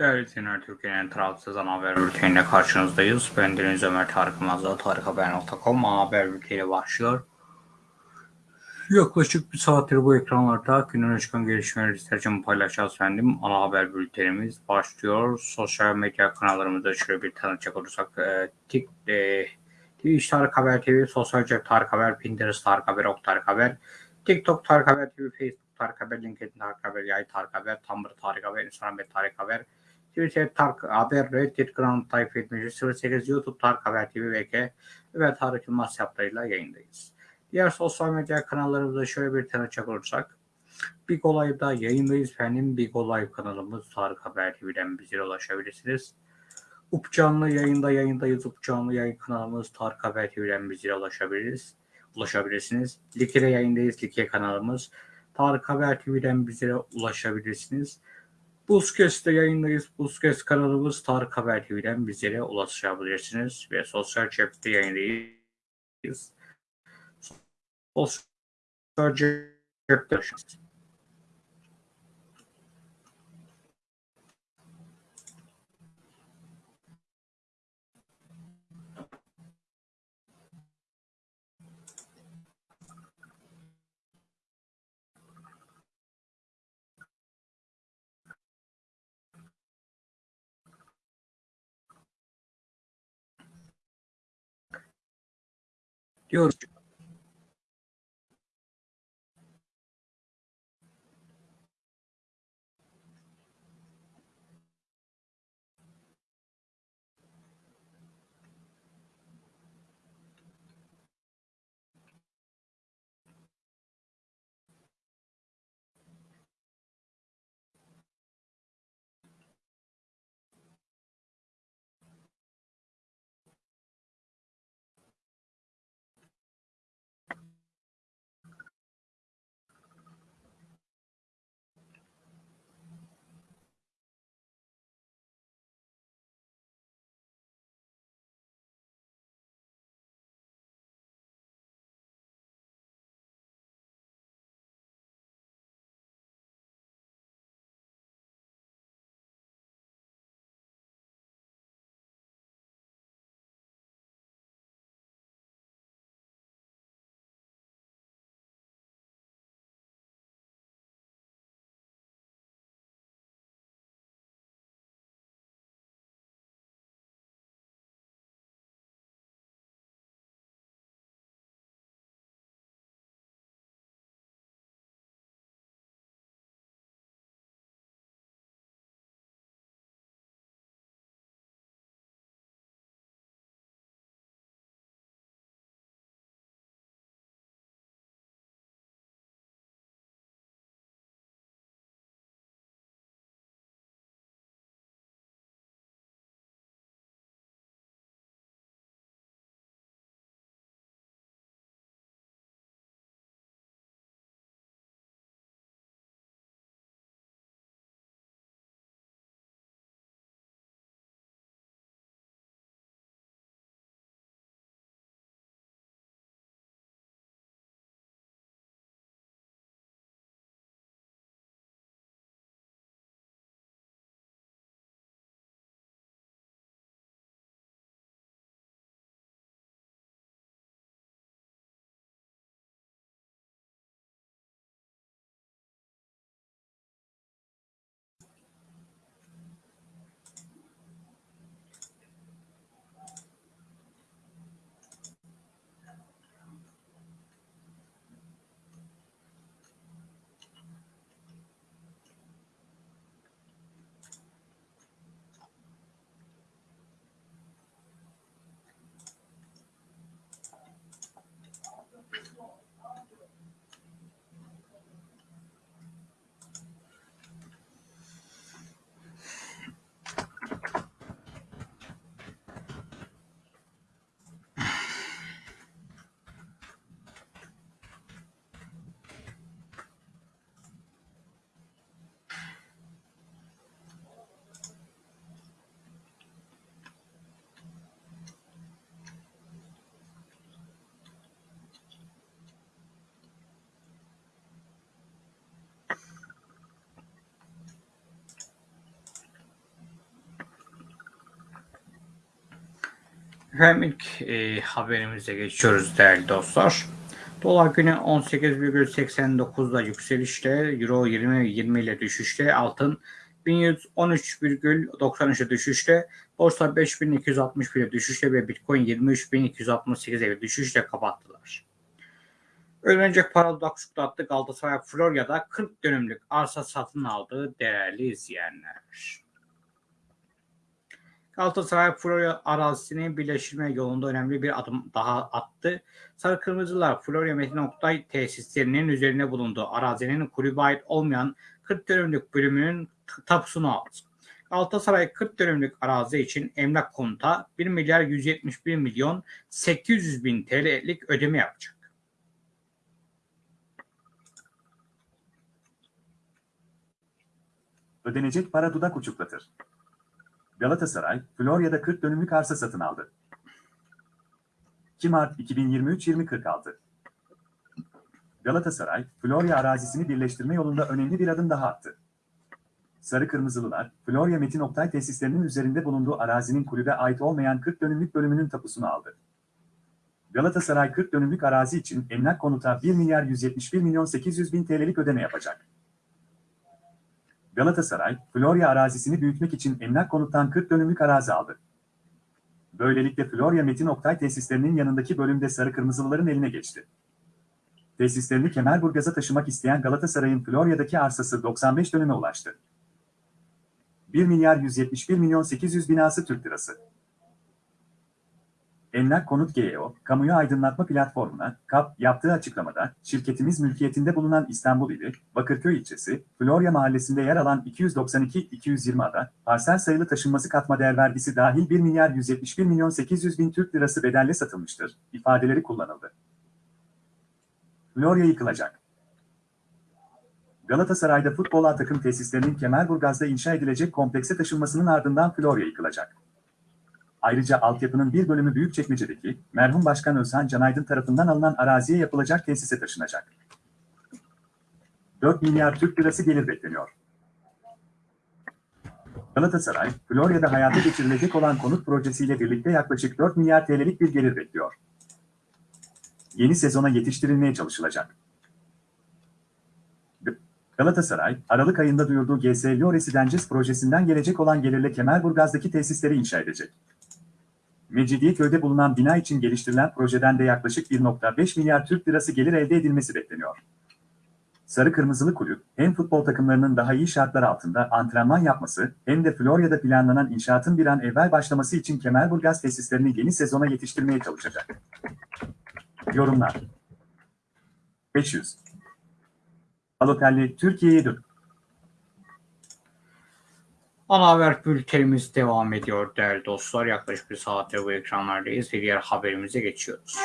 Değerli dinleyenler, Türkiye'nin tarafsız ana haber bülteniyle karşınızdayız. Ben Deniz Ömer Tarık Mazda, tarikhaber.com haber bülteni başlıyor. Yaklaşık bir saattir bu ekranlarda günün çıkan gelişmeleri sizlerce paylaşacağız efendim. Ana haber bültenimiz başlıyor. Sosyal medya kanallarımızda şöyle bir tanıtacak olursak. E, Tik, e, Twitch Tarık Haber TV, Sosyal Cep Tarık Haber, Pinterest Tarık Haber, Ok Tarık Haber, TikTok Tarık Haber TV, Facebook Tarık Haber, LinkedIn Tarık Haber, Yay Tarık Haber, Tumblr Tarık Haber, Instagram Tarık Haber, Twitter Tarık Haber, Reddit Grand Type etmeci 08 YouTube Tarık Haber TV VK ve Tarık Yılmaz hesaplarıyla yayındayız. Diğer sosyal medya kanallarımızda şöyle bir tanıtacak olursak. Big Olay'da yayındayız efendim. Big Olay kanalımız Tarık Haber TV'den bize ulaşabilirsiniz. Up canlı yayında yayındayız. Up canlı yayın kanalımız Tarık Haber TV'den bize ulaşabiliriz. Ulaşabilirsiniz. Like'de yayındayız. Like kanalımız. Tarık Haber TV'den bize ulaşabilirsiniz. Buzkes'te yayındayız. Buzkes kanalımız Tarık Haber TV'den bizlere ulaşabilirsiniz. Ve sosyal cepte yayındayız. Sosyal cepte ulaşabilirsiniz. diyoruz. Efendim ilk e, haberimize geçiyoruz değerli dostlar. Dolar günü 18,89'da yükselişte, Euro 20, 20 ile düşüşte, altın 1113,93'e düşüşte, borsa 5261 ile düşüşte ve bitcoin 23.268'e bir düşüşle kapattılar. Ölünecek paralı dakşukta attı Galatasaray Florya'da 40 dönümlük arsa satın aldığı değerli izleyenler. Galatasaray Florya arazisini birleştirme yolunda önemli bir adım daha attı. Sarı Kırmızılar Florya Metin Oktay tesislerinin üzerine bulunduğu arazinin kulübe ait olmayan 40 dönümlük bölümünün tapusunu aldı. Galatasaray 40 dönümlük arazi için emlak konuta 1 milyar 171 milyon 800 bin TL'lik ödeme yapacak. Ödenecek para dudak uçuklatır. Galatasaray, Florya'da 40 dönümlük arsa satın aldı. 2 Mart 2023-2046 Galatasaray, Florya arazisini birleştirme yolunda önemli bir adım daha attı. Sarı Kırmızılılar, Florya Metin Oktay tesislerinin üzerinde bulunduğu arazinin kulübe ait olmayan 40 dönümlük bölümünün tapusunu aldı. Galatasaray 40 dönümlük arazi için emlak konuta 1 milyar 171 milyon 800 bin TL'lik ödeme yapacak. Galatasaray, Florya arazisini büyütmek için emlak konuttan 40 dönümlük arazi aldı. Böylelikle Florya Metin Oktay tesislerinin yanındaki bölümde Sarı Kırmızılıların eline geçti. Tesislerini Kemerburgaz'a taşımak isteyen Galatasaray'ın Florya'daki arsası 95 dönüme ulaştı. 1 milyar 171 milyon 800 binası Türk lirası. Emlak Konut GEO, kamuyu aydınlatma platformuna, KAP, yaptığı açıklamada, şirketimiz mülkiyetinde bulunan İstanbul ili, Bakırköy ilçesi, Florya mahallesinde yer alan 292-220 ada, parsel sayılı taşınması katma değer vergisi dahil 1 milyar 171 milyon 800 bin Türk lirası bedelle satılmıştır, ifadeleri kullanıldı. Florya yıkılacak. Galatasaray'da futbol takım tesislerinin Kemerburgaz'da inşa edilecek komplekse taşınmasının ardından Florya yıkılacak. Ayrıca altyapının bir bölümü Büyükçekmece'deki merhum Başkan Özhan Canaydın tarafından alınan araziye yapılacak tesise taşınacak. 4 milyar Türk lirası gelir bekleniyor. Galatasaray, Florya'da hayata geçirilecek olan konut projesiyle birlikte yaklaşık 4 milyar TL'lik bir gelir bekliyor. Yeni sezona yetiştirilmeye çalışılacak. Galatasaray, Aralık ayında duyurduğu GS Lyon Residences projesinden gelecek olan gelirle Kemerburgaz'daki tesisleri inşa edecek. Mecidiyeköy'de bulunan bina için geliştirilen projeden de yaklaşık 1.5 milyar Türk lirası gelir elde edilmesi bekleniyor. Sarı Kırmızılı Kulüp, hem futbol takımlarının daha iyi şartlar altında antrenman yapması, hem de Florya'da planlanan inşaatın bir an evvel başlaması için Kemerburgaz tesislerini yeni sezona yetiştirmeye çalışacak. Yorumlar 500 Balotelli Türkiye'ye dön. Ana haber bültenimiz devam ediyor değerli dostlar. Yaklaşık bir saattir bu ekranlardayız ve diğer haberimize geçiyoruz.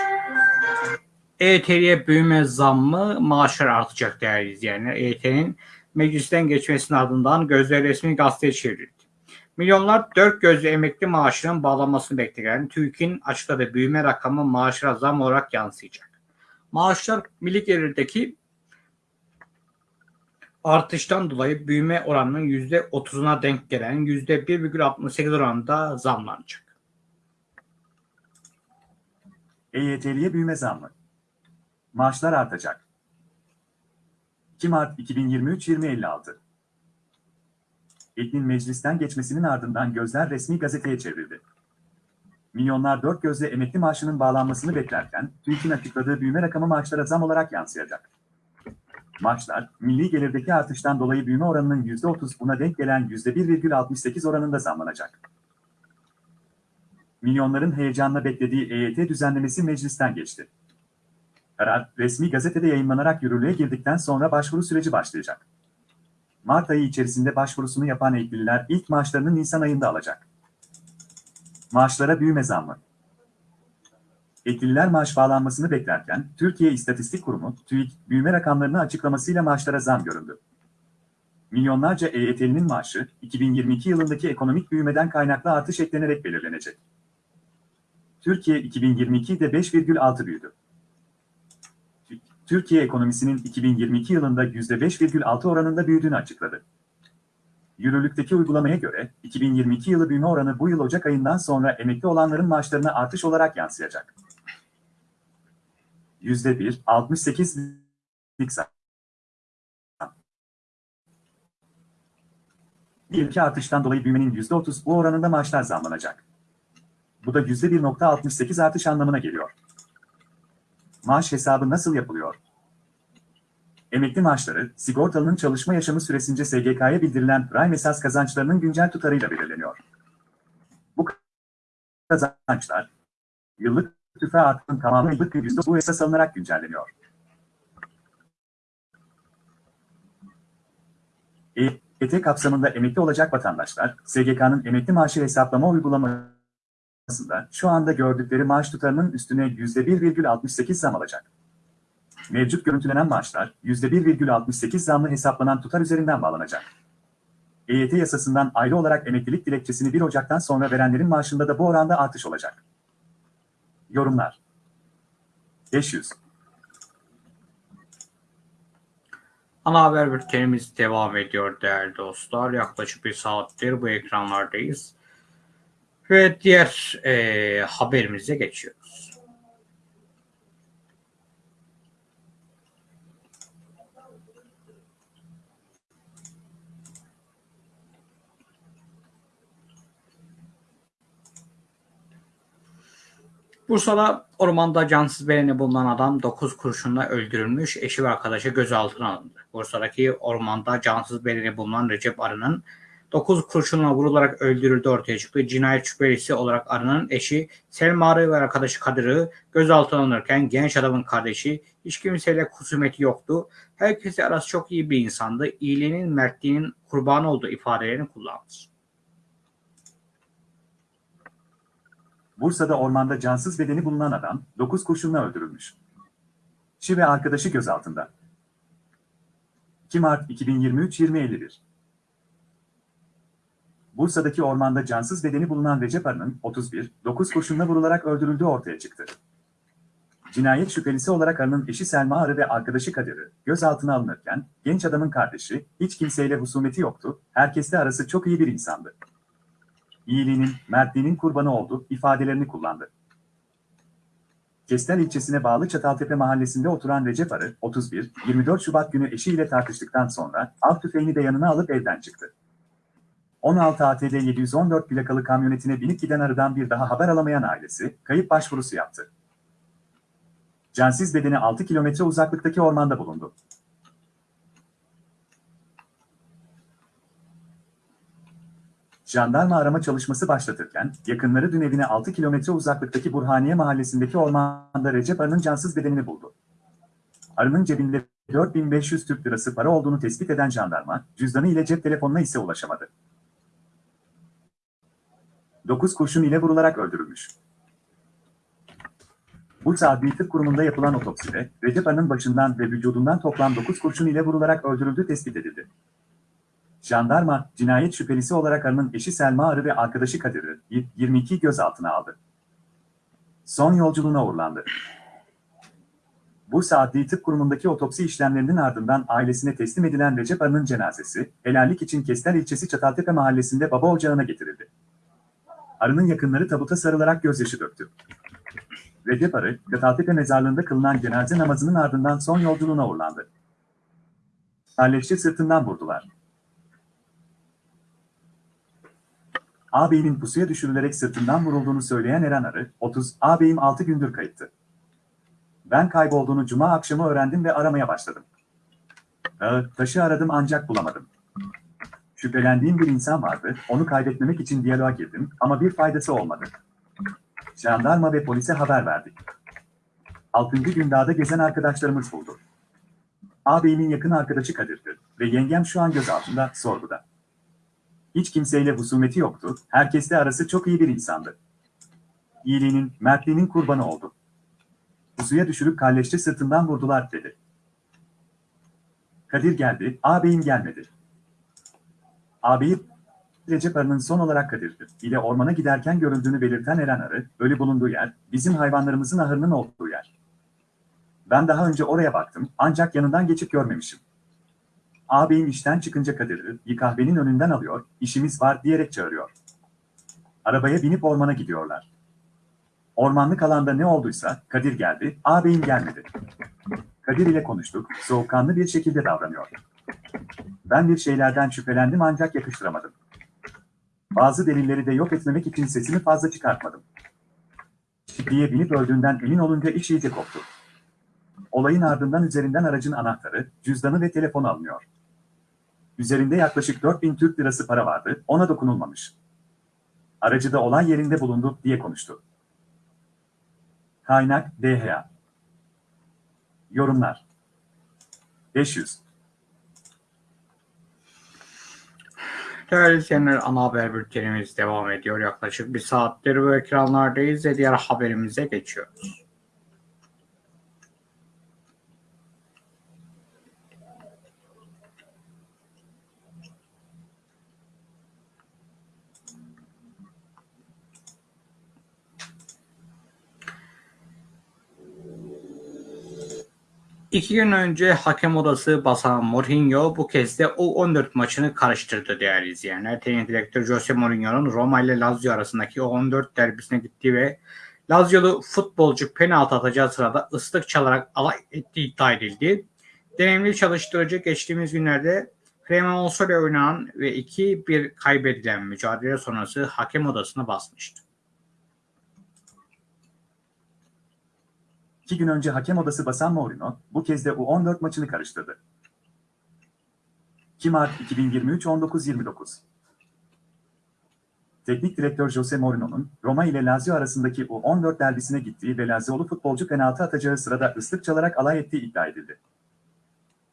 EYT'ye büyüme zammı maaşlar artacak değerli izleyenler. EYT'nin meclisten geçmesinin ardından gözler resmi gazeteye çevrildi. Milyonlar dört gözlü emekli maaşının bağlanmasını bekleyen TÜİK'in açıkladığı büyüme rakamı maaşlara zam olarak yansıyacak. Maaşlar milli gelirdeki artıştan dolayı büyüme oranının %30'una denk gelen %1,68 oranında zamlanacak. EYT'liye büyüme zammı. Maaşlar artacak. 2 Mart 2023-2056 Eknin meclisten geçmesinin ardından gözler resmi gazeteye çevrildi. Milyonlar dört gözle emekli maaşının bağlanmasını beklerken, TÜİK'in açıkladığı büyüme rakamı maaşlara zam olarak yansıyacak. Maaşlar, milli gelirdeki artıştan dolayı büyüme oranının %30 buna denk gelen %1,68 oranında zamlanacak. Milyonların heyecanla beklediği EYT düzenlemesi meclisten geçti. Karar, resmi gazetede yayınlanarak yürürlüğe girdikten sonra başvuru süreci başlayacak. Mart ayı içerisinde başvurusunu yapan eklililer ilk maaşlarını Nisan ayında alacak. Maaşlara büyüme zammı. Eklililer maaş bağlanmasını beklerken, Türkiye İstatistik Kurumu, TÜİK, büyüme rakamlarını açıklamasıyla maaşlara zam göründü. Milyonlarca EYT'linin maaşı, 2022 yılındaki ekonomik büyümeden kaynaklı artış eklenerek belirlenecek. Türkiye 2022'de 5,6 büyüdü. Türkiye ekonomisinin 2022 yılında %5,6 oranında büyüdüğünü açıkladı. Yürürlükteki uygulamaya göre 2022 yılı büyüme oranı bu yıl Ocak ayından sonra emekli olanların maaşlarına artış olarak yansıyacak. %1, 68'lik zam. İki artıştan dolayı büyümenin %30 bu oranında maaşlar zamlanacak. Bu da %1.68 artış anlamına geliyor. Maaş hesabı nasıl yapılıyor? Emekli maaşları, sigortalının çalışma yaşamı süresince SGK'ya bildirilen prime esas kazançlarının güncel tutarıyla belirleniyor. Bu kazançlar, yıllık tüfe artışının tamamı yıllık yüzde bu esas alınarak güncelleniyor. EYT kapsamında emekli olacak vatandaşlar, SGK'nın emekli maaşı hesaplama uygulamasında şu anda gördükleri maaş tutarının üstüne %1,68 zam alacak. Mevcut görüntülenen maaşlar %1,68 zamlı hesaplanan tutar üzerinden bağlanacak. EYT yasasından ayrı olarak emeklilik dilekçesini 1 Ocak'tan sonra verenlerin maaşında da bu oranda artış olacak. Yorumlar 500 Ana haber bültenimiz devam ediyor değerli dostlar. Yaklaşık bir saattir bu ekranlardayız. Ve diğer e, haberimize geçiyoruz. Bursa'da ormanda cansız bedeni bulunan adam 9 kurşunla öldürülmüş, eşi ve arkadaşı gözaltına alındı. Bursa'daki ormanda cansız bedeni bulunan Recep Arı'nın 9 kurşunla vurularak öldürüldüğü ortaya çıktı. Cinayet şüphelisi olarak Arı'nın eşi Selma Arı ve arkadaşı Kadir'i gözaltına alınırken genç adamın kardeşi hiç kimseyle kusumeti yoktu. Herkese arası çok iyi bir insandı. İyiliğinin, mertliğinin kurbanı olduğu ifadelerini kullandı. Bursa'da ormanda cansız bedeni bulunan adam 9 kurşunla öldürülmüş. Şi ve arkadaşı gözaltında. 2 Mart 2023-2051 Bursa'daki ormanda cansız bedeni bulunan Recep Arı'nın 31, 9 kurşunla vurularak öldürüldüğü ortaya çıktı. Cinayet şüphelisi olarak Arı'nın eşi Selma Arı ve arkadaşı Kadir'i gözaltına alınırken, genç adamın kardeşi, hiç kimseyle husumeti yoktu, herkesle arası çok iyi bir insandı iyiliğinin, mertliğinin kurbanı oldu ifadelerini kullandı. Kestel ilçesine bağlı Çataltepe mahallesinde oturan Recep Arı, 31, 24 Şubat günü eşiyle tartıştıktan sonra av tüfeğini de yanına alıp evden çıktı. 16 ATD 714 plakalı kamyonetine binip giden Arı'dan bir daha haber alamayan ailesi, kayıp başvurusu yaptı. Cansız bedeni 6 kilometre uzaklıktaki ormanda bulundu. Jandarma arama çalışması başlatırken, yakınları dün evine 6 kilometre uzaklıktaki Burhaniye mahallesindeki ormanda Recep Arı'nın cansız bedenini buldu. Arı'nın cebinde 4500 Türk lirası para olduğunu tespit eden jandarma, cüzdanı ile cep telefonuna ise ulaşamadı. 9 kurşun ile vurularak öldürülmüş. Bursa Adli Tıp Kurumu'nda yapılan otopside, Recep Arı'nın başından ve vücudundan toplam 9 kurşun ile vurularak öldürüldüğü tespit edildi. Jandarma, cinayet şüphelisi olarak Arı'nın eşi Selma Arı ve arkadaşı Kadir'i 22 gözaltına aldı. Son yolculuğuna uğurlandı. Bursa Adli Tıp Kurumu'ndaki otopsi işlemlerinin ardından ailesine teslim edilen Recep Arı'nın cenazesi, helallik için Kestel ilçesi Çataltepe mahallesinde baba ocağına getirildi. Arı'nın yakınları tabuta sarılarak gözyaşı döktü. Recep Arı, Çataltepe mezarlığında kılınan cenaze namazının ardından son yolculuğuna uğurlandı. Halleşçe sırtından vurdular. Ağabeyinin pusuya düşürülerek sırtından vurulduğunu söyleyen Eren Arı, 30, ağabeyim 6 gündür kayıptı. Ben kaybolduğunu cuma akşamı öğrendim ve aramaya başladım. Dağı, taşı aradım ancak bulamadım. Şüphelendiğim bir insan vardı, onu kaybetmemek için diyaloğa girdim ama bir faydası olmadı. Jandarma ve polise haber verdik. 6. gün dağda gezen arkadaşlarımız buldu. Ağabeyimin yakın arkadaşı Kadir'dir ve yengem şu an gözaltında, sorguda. Hiç kimseyle husumeti yoktu, herkesle arası çok iyi bir insandı. İyiliğinin, mertliğinin kurbanı oldu. Pusuya düşürüp kalleşçe sırtından vurdular dedi. Kadir geldi, ağabeyim gelmedi. Ağabeyi Recep Arı'nın son olarak Kadir'dir ile ormana giderken görüldüğünü belirten Eren Arı, ölü bulunduğu yer, bizim hayvanlarımızın ahırının olduğu yer. Ben daha önce oraya baktım, ancak yanından geçip görmemişim. Ağabeyim işten çıkınca Kadir'i kahvenin önünden alıyor, işimiz var diyerek çağırıyor. Arabaya binip ormana gidiyorlar. Ormanlık alanda ne olduysa Kadir geldi, ağabeyim gelmedi. Kadir ile konuştuk, soğukkanlı bir şekilde davranıyor. Ben bir şeylerden şüphelendim ancak yakıştıramadım. Bazı delilleri de yok etmemek için sesimi fazla çıkartmadım. Çiftliğe binip öldüğünden emin olunca iş iyice koptu. Olayın ardından üzerinden aracın anahtarı, cüzdanı ve telefonu alınıyor. Üzerinde yaklaşık 4000 Türk lirası para vardı, ona dokunulmamış. Aracı da olay yerinde bulundu diye konuştu. Kaynak DHA Yorumlar 500 Değerli izleyenler ana haber bültenimiz devam ediyor. Yaklaşık bir saattir bu ekranlardayız ve diğer haberimize geçiyoruz. İki gün önce hakem odası basan Mourinho bu kez de U14 maçını karıştırdı değerli izleyenler. Teknik direktör Jose Mourinho'nun Roma ile Lazio arasındaki U14 derbisine gitti ve Laziolu futbolcu penaltı atacağı sırada ıslık çalarak alay ettiği iddia edildi. Deneyimli çalıştırıcı geçtiğimiz günlerde Cremonso'yla oynanan ve 2-1 kaybedilen mücadele sonrası hakem odasına basmıştı. İki gün önce hakem odası basan Mourinho, bu kez de U14 maçını karıştırdı. 2 Mart 2023 19.29 Teknik direktör Jose Mourinho'nun Roma ile Lazio arasındaki U14 derbisine gittiği ve Laziolu futbolcu penaltı atacağı sırada ıslık çalarak alay ettiği iddia edildi.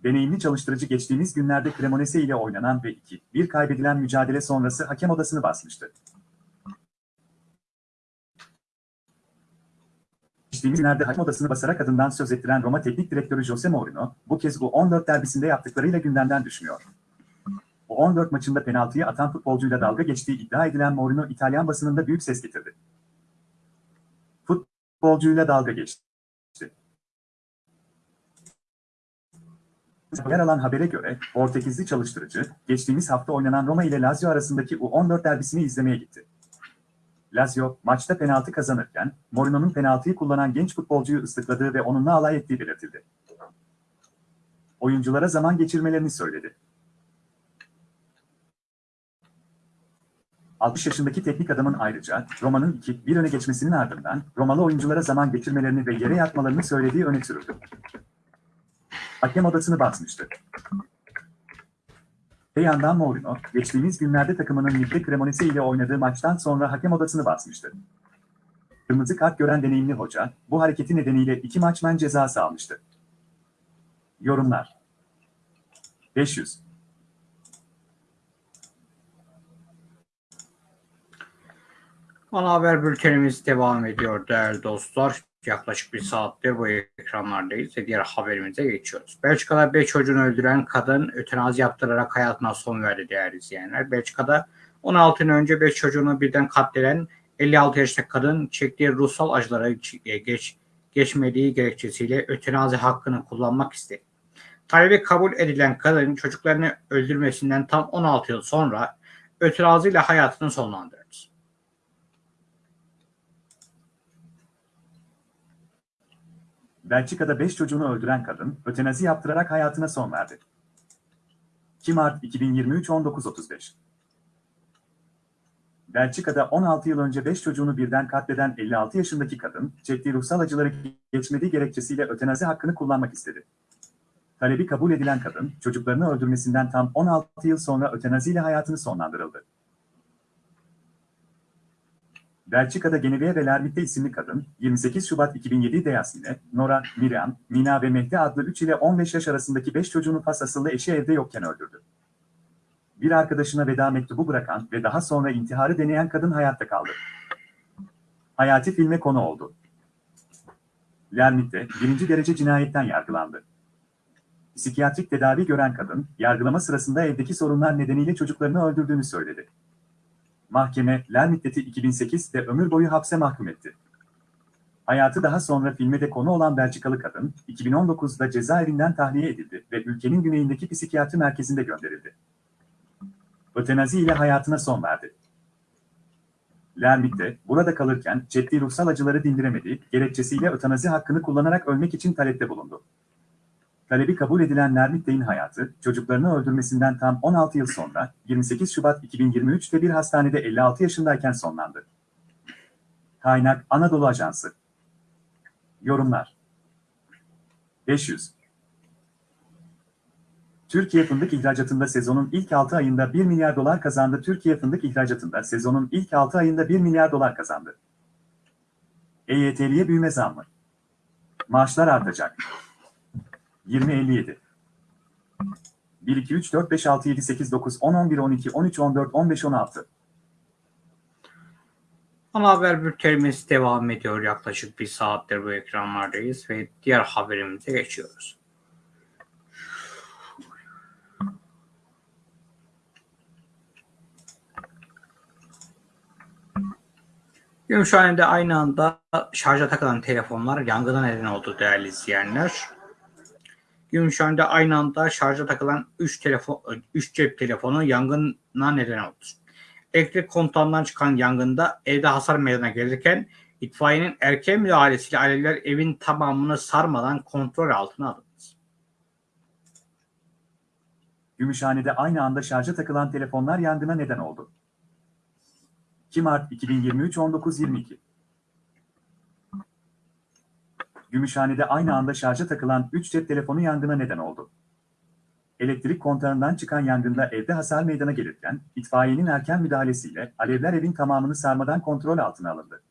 Deneyimli çalıştırıcı geçtiğimiz günlerde Cremonese ile oynanan ve 2-1 kaybedilen mücadele sonrası hakem odasını basmıştı. Geçtiğimiz günlerde hakem odasını basarak adından söz ettiren Roma Teknik Direktörü Jose Mourinho, bu kez bu 14 derbisinde yaptıklarıyla gündemden düşmüyor. Bu 14 maçında penaltıyı atan futbolcuyla dalga geçtiği iddia edilen Mourinho, İtalyan basınında büyük ses getirdi. Futbolcuyla dalga geçti. Yer alan habere göre, Portekizli çalıştırıcı, geçtiğimiz hafta oynanan Roma ile Lazio arasındaki U14 derbisini izlemeye gitti. Lazio, maçta penaltı kazanırken, Mourinho'nun penaltıyı kullanan genç futbolcuyu ıslıkladığı ve onunla alay ettiği belirtildi. Oyunculara zaman geçirmelerini söyledi. 60 yaşındaki teknik adamın ayrıca Roma'nın 2-1 öne geçmesinin ardından Romalı oyunculara zaman geçirmelerini ve yere yatmalarını söylediği öne sürüldü. Hakem odasını basmıştı. Ve yandan Mourinho, geçtiğimiz günlerde takımının Ligde Cremonese ile oynadığı maçtan sonra hakem odasını basmıştı. Kırmızı kart gören deneyimli hoca, bu hareketi nedeniyle iki maç men cezası almıştı. Yorumlar 500 Ana haber bültenimiz devam ediyor değerli dostlar. Yaklaşık bir saattir bu ekranlardayız ve diğer haberimize geçiyoruz. Belçika'da 5 çocuğunu öldüren kadın ötenazi yaptırarak hayatına son verdi değerli izleyenler. Belçika'da 16 yıl önce 5 çocuğunu birden katleden 56 yaşındaki kadın çektiği ruhsal acılara geç, geçmediği gerekçesiyle ötenazi hakkını kullanmak istedi. Talebi kabul edilen kadın çocuklarını öldürmesinden tam 16 yıl sonra ötenazi ile hayatını sonlandırdı. Belçika'da 5 çocuğunu öldüren kadın, ötenazi yaptırarak hayatına son verdi. 2 Mart 2023 19.35 Belçika'da 16 yıl önce 5 çocuğunu birden katleden 56 yaşındaki kadın, çektiği ruhsal acıları geçmediği gerekçesiyle ötenazi hakkını kullanmak istedi. Talebi kabul edilen kadın, çocuklarını öldürmesinden tam 16 yıl sonra ötenaziyle hayatını sonlandırıldı. Belçika'da Genevieve ve Lermit'te isimli kadın, 28 Şubat 2007'de Yasmine, Nora, Miriam, Mina ve Mehdi adlı 3 ile 15 yaş arasındaki 5 çocuğunu Fas asıllı eşi evde yokken öldürdü. Bir arkadaşına veda mektubu bırakan ve daha sonra intiharı deneyen kadın hayatta kaldı. Hayati filme konu oldu. Lermit'te birinci derece cinayetten yargılandı. Psikiyatrik tedavi gören kadın, yargılama sırasında evdeki sorunlar nedeniyle çocuklarını öldürdüğünü söyledi. Mahkeme, Lermit'teki 2008'de ömür boyu hapse mahkum etti. Hayatı daha sonra filme de konu olan Belçikalı kadın, 2019'da cezaevinden tahliye edildi ve ülkenin güneyindeki psikiyatri merkezinde gönderildi. Ötenazi ile hayatına son verdi. Lermit de burada kalırken çektiği ruhsal acıları dindiremediği gerekçesiyle ötenazi hakkını kullanarak ölmek için talepte bulundu. Talebi kabul edilen Lermit'in hayatı, çocuklarını öldürmesinden tam 16 yıl sonra 28 Şubat 2023'te bir hastanede 56 yaşındayken sonlandı. Kaynak Anadolu Ajansı Yorumlar 500 Türkiye fındık ihracatında sezonun ilk 6 ayında 1 milyar dolar kazandı. Türkiye fındık ihracatında sezonun ilk 6 ayında 1 milyar dolar kazandı. EYT'liye büyüme zammı. Maaşlar artacak. 20.57 1, 2, 3, 4, 5, 6, 7, 8, 9, 10, 11, 12, 13, 14, 15, 16. Ana haber bültenimiz devam ediyor. Yaklaşık bir saattir bu ekranlardayız ve diğer haberimize geçiyoruz. Gümüşhane'de aynı anda şarja takılan telefonlar yangına neden oldu değerli izleyenler. Gümüşhane'de aynı anda şarja takılan 3 telefon 3 cep telefonu yangına neden oldu. Elektrik kontağından çıkan yangında evde hasar meydana gelirken itfaiyenin erken müdahalesiyle alevler evin tamamını sarmadan kontrol altına alındı. Gümüşhane'de aynı anda şarja takılan telefonlar yangına neden oldu. 2 Mart 2023 19.22 Gümüşhane'de aynı anda şarja takılan 3 cep telefonu yangına neden oldu. Elektrik kontağından çıkan yangında evde hasar meydana gelirken, itfaiyenin erken müdahalesiyle alevler evin tamamını sarmadan kontrol altına alındı.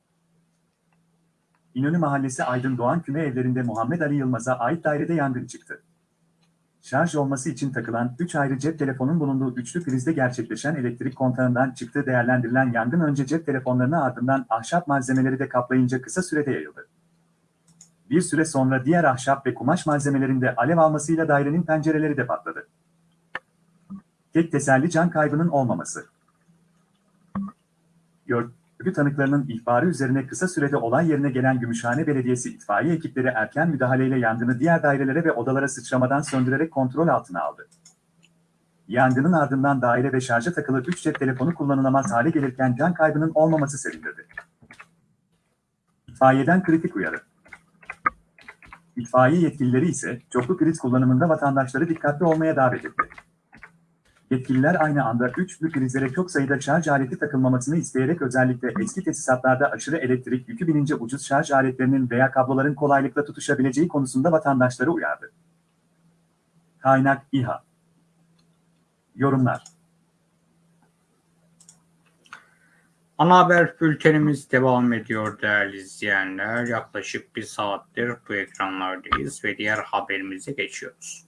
İnönü Mahallesi Aydın Doğan Küme evlerinde Muhammed Ali Yılmaz'a ait dairede yangın çıktı. Şarj olması için takılan 3 ayrı cep telefonun bulunduğu üçlü prizde gerçekleşen elektrik kontağından çıktığı değerlendirilen yangın önce cep telefonlarını ardından ahşap malzemeleri de kaplayınca kısa sürede yayıldı. Bir süre sonra diğer ahşap ve kumaş malzemelerinde alev almasıyla dairenin pencereleri de patladı. Tek teselli can kaybının olmaması. Görgü tanıklarının ihbarı üzerine kısa sürede olay yerine gelen Gümüşhane Belediyesi itfaiye ekipleri erken müdahaleyle yangını diğer dairelere ve odalara sıçramadan söndürerek kontrol altına aldı. Yangının ardından daire ve şarja takılı 3 cep telefonu kullanılamaz hale gelirken can kaybının olmaması sevindirdi. İtfaiyeden kritik uyarı. İtfaiye yetkilileri ise çoklu kriz kullanımında vatandaşları dikkatli olmaya davet etti. Yetkililer aynı anda üçlü prizlere çok sayıda şarj aleti takılmamasını isteyerek özellikle eski tesisatlarda aşırı elektrik yükü binince ucuz şarj aletlerinin veya kabloların kolaylıkla tutuşabileceği konusunda vatandaşları uyardı. Kaynak İHA Yorumlar Ana haber bültenimiz devam ediyor değerli izleyenler. Yaklaşık bir saattir bu ekranlardayız ve diğer haberimize geçiyoruz.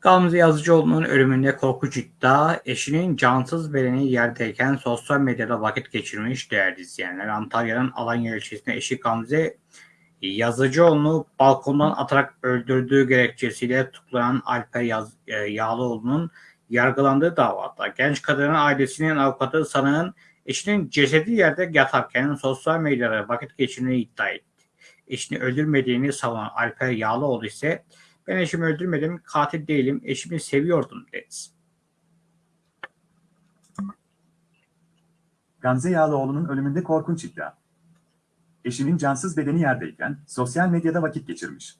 Gamze Yazıcıoğlu'nun ölümünde korkunç iddia, eşinin cansız bedeni yerdeyken sosyal medyada vakit geçirmiş değerli izleyenler. Antalya'nın Alanya ilçesinde eşi Gamze Yazıcıoğlu'nu balkondan atarak öldürdüğü gerekçesiyle tutuklanan Alper Yaz, e, Yağlıoğlu'nun yargılandığı davada genç kadının ailesinin avukatı sanığın eşinin cesedi yerde yatarken sosyal medyada vakit geçirmeyi iddia etti. Eşini öldürmediğini savunan Alper Yağlıoğlu ise ben eşimi öldürmedim, katil değilim, eşimi seviyordum dedi. Gamze Yağlıoğlu'nun ölümünde korkunç iddia. Eşinin cansız bedeni yerdeyken sosyal medyada vakit geçirmiş.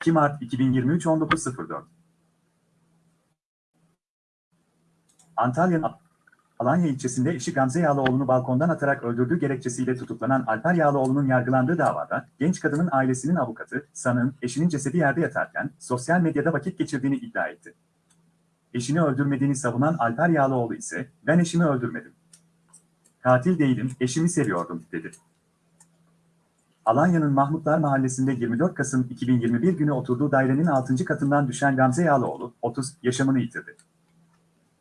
2 Mart 2023 19.04 Antalya'nın Alanya ilçesinde eşi Gamze Yağlıoğlu'nu balkondan atarak öldürdüğü gerekçesiyle tutuklanan Alper Yağlıoğlu'nun yargılandığı davada, genç kadının ailesinin avukatı, sanığın eşinin cesedi yerde yatarken sosyal medyada vakit geçirdiğini iddia etti. Eşini öldürmediğini savunan Alper Yağlıoğlu ise, ben eşimi öldürmedim. Katil değilim, eşimi seviyordum, dedi. Alanya'nın Mahmutlar Mahallesi'nde 24 Kasım 2021 günü oturduğu dairenin 6. katından düşen Gamze Yağlıoğlu, 30, yaşamını yitirdi.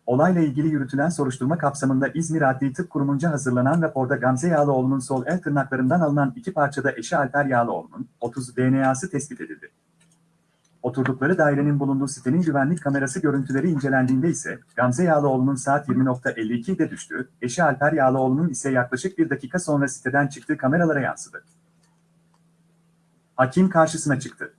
Olayla ilgili yürütülen soruşturma kapsamında İzmir Adli Tıp Kurumu'nca hazırlanan raporda Gamze Yağlıoğlu'nun sol el tırnaklarından alınan iki parçada eşi Alper Yağlıoğlu'nun 30 DNA'sı tespit edildi. Oturdukları dairenin bulunduğu sitenin güvenlik kamerası görüntüleri incelendiğinde ise Gamze Yağlıoğlu'nun saat 20.52'de düştüğü, eşi Alper Yağlıoğlu'nun ise yaklaşık bir dakika sonra siteden çıktığı kameralara yansıdı. Hakim karşısına çıktı.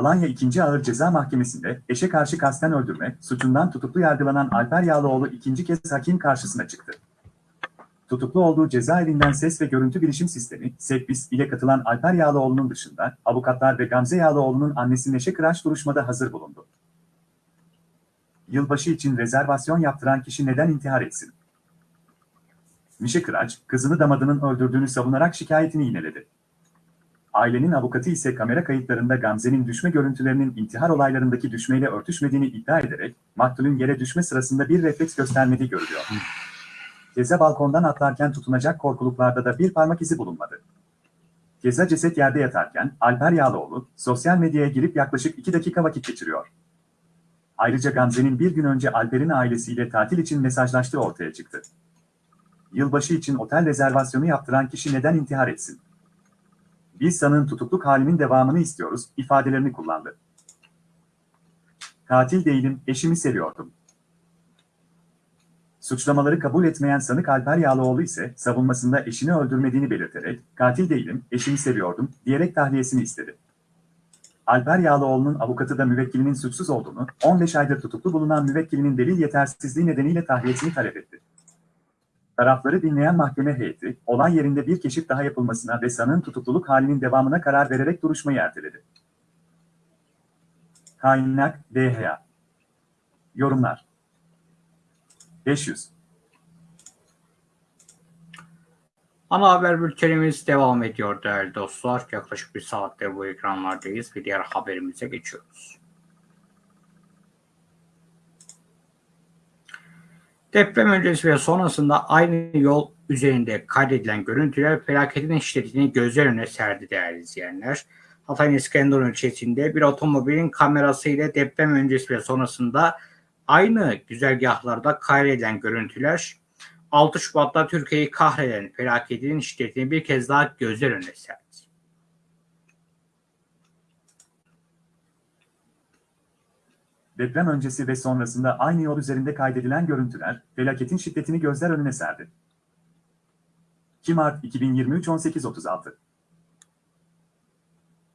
Alanya 2. Ağır Ceza Mahkemesi'nde eşe karşı kasten öldürme suçundan tutuklu yargılanan Alper Yağlıoğlu ikinci kez hakim karşısına çıktı. Tutuklu olduğu cezaevinden ses ve görüntü bilişim sistemi, SEPBİS ile katılan Alper Yağlıoğlu'nun dışında avukatlar ve Gamze Yağlıoğlu'nun annesi Neşe Kıraç duruşmada hazır bulundu. Yılbaşı için rezervasyon yaptıran kişi neden intihar etsin? Mişe Kıraç, kızını damadının öldürdüğünü savunarak şikayetini yineledi. Ailenin avukatı ise kamera kayıtlarında Gamze'nin düşme görüntülerinin intihar olaylarındaki düşmeyle örtüşmediğini iddia ederek, maktulün yere düşme sırasında bir refleks göstermediği görülüyor. Keza balkondan atlarken tutunacak korkuluklarda da bir parmak izi bulunmadı. Keza ceset yerde yatarken Alper Yağlıoğlu sosyal medyaya girip yaklaşık 2 dakika vakit geçiriyor. Ayrıca Gamze'nin bir gün önce Alper'in ailesiyle tatil için mesajlaştığı ortaya çıktı. Yılbaşı için otel rezervasyonu yaptıran kişi neden intihar etsin? Biz sanığın tutukluk halinin devamını istiyoruz ifadelerini kullandı. Katil değilim, eşimi seviyordum. Suçlamaları kabul etmeyen sanık Alper Yağlıoğlu ise savunmasında eşini öldürmediğini belirterek katil değilim, eşimi seviyordum diyerek tahliyesini istedi. Alper Yağlıoğlu'nun avukatı da müvekkilinin suçsuz olduğunu, 15 aydır tutuklu bulunan müvekkilinin delil yetersizliği nedeniyle tahliyesini talep etti. Tarafları dinleyen mahkeme heyeti, olay yerinde bir keşif daha yapılmasına ve sanığın tutukluluk halinin devamına karar vererek duruşmayı erteledi. Kaynak DHA Yorumlar 500 Ana haber bültenimiz devam ediyor değerli dostlar. Yaklaşık bir saattir bu ekranlardayız ve diğer haberimize geçiyoruz. Deprem öncesi ve sonrasında aynı yol üzerinde kaydedilen görüntüler felaketin şiddetini gözler önüne serdi değerli izleyenler. Hatay'ın İskenderun ilçesinde bir otomobilin kamerası ile deprem öncesi ve sonrasında aynı güzergahlarda kaydedilen görüntüler 6 Şubat'ta Türkiye'yi kahreden felaketin şiddetini bir kez daha gözler önüne serdi. Deprem öncesi ve sonrasında aynı yol üzerinde kaydedilen görüntüler, felaketin şiddetini gözler önüne serdi. 2 Mart 2023 18.36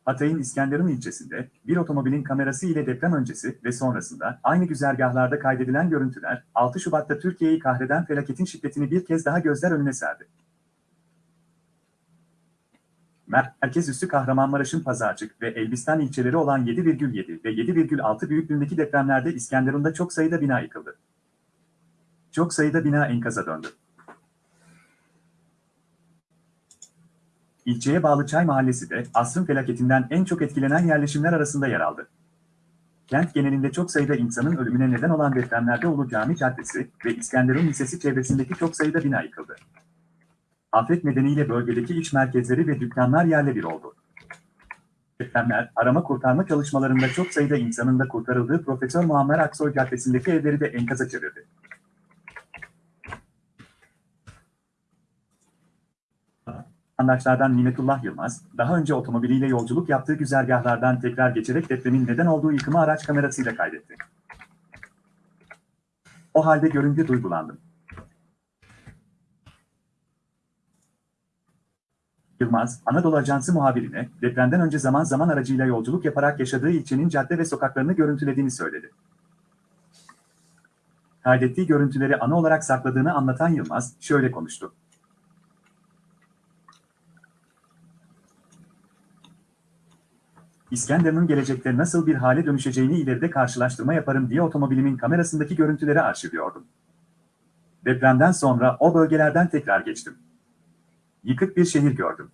Hatay'ın İskenderun ilçesinde bir otomobilin kamerası ile deprem öncesi ve sonrasında aynı güzergahlarda kaydedilen görüntüler 6 Şubat'ta Türkiye'yi kahreden felaketin şiddetini bir kez daha gözler önüne serdi. Merkez üssü Kahramanmaraş'ın Pazarcık ve Elbistan ilçeleri olan 7,7 ve 7,6 büyüklüğündeki depremlerde İskenderun'da çok sayıda bina yıkıldı. Çok sayıda bina enkaza döndü. İlçeye bağlı Çay Mahallesi de asrın felaketinden en çok etkilenen yerleşimler arasında yer aldı. Kent genelinde çok sayıda insanın ölümüne neden olan depremlerde Ulu Cami Caddesi ve İskenderun Lisesi çevresindeki çok sayıda bina yıkıldı. Afet nedeniyle bölgedeki iş merkezleri ve dükkanlar yerle bir oldu. Depremler, arama kurtarma çalışmalarında çok sayıda insanın da kurtarıldığı Profesör Muammer Aksoy Caddesi'ndeki evleri de enkaza çevirdi. Vatandaşlardan Nimetullah Yılmaz, daha önce otomobiliyle yolculuk yaptığı güzergahlardan tekrar geçerek depremin neden olduğu yıkımı araç kamerasıyla kaydetti. O halde görünce duygulandım. Yılmaz, Anadolu Ajansı muhabirine depremden önce zaman zaman aracıyla yolculuk yaparak yaşadığı ilçenin cadde ve sokaklarını görüntülediğini söyledi. Kaydettiği görüntüleri ana olarak sakladığını anlatan Yılmaz şöyle konuştu. İskenderun'un gelecekte nasıl bir hale dönüşeceğini ileride karşılaştırma yaparım diye otomobilimin kamerasındaki görüntüleri arşivliyordum. Depremden sonra o bölgelerden tekrar geçtim. Yıkık bir şehir gördüm.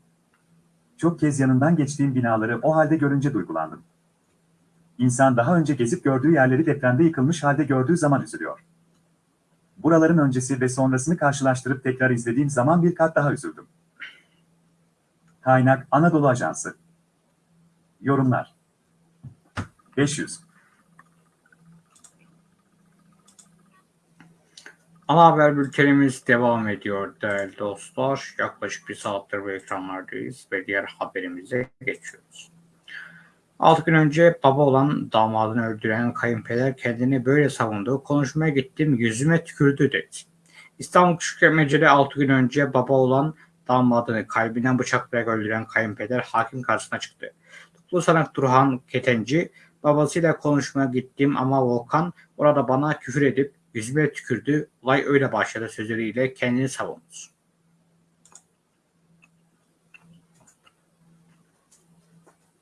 Çok kez yanından geçtiğim binaları o halde görünce duygulandım. İnsan daha önce gezip gördüğü yerleri depremde yıkılmış halde gördüğü zaman üzülüyor. Buraların öncesi ve sonrasını karşılaştırıp tekrar izlediğim zaman bir kat daha üzüldüm. Kaynak Anadolu Ajansı Yorumlar 500 Ana haber bültenimiz devam ediyor değerli dostlar. Yaklaşık bir saattir bu ekranlardayız ve diğer haberimize geçiyoruz. 6 gün önce baba olan damadını öldüren kayınpeder kendini böyle savundu. Konuşmaya gittim yüzüme tükürdü dedi. İstanbul Küçükçekmece'de 6 gün önce baba olan damadını kalbinden bıçaklayarak öldüren kayınpeder hakim karşısına çıktı. Tutuklu sanık Turhan Ketenci babasıyla konuşmaya gittim ama Volkan orada bana küfür edip yüzüme tükürdü. Olay öyle başladı sözleriyle kendini savundu.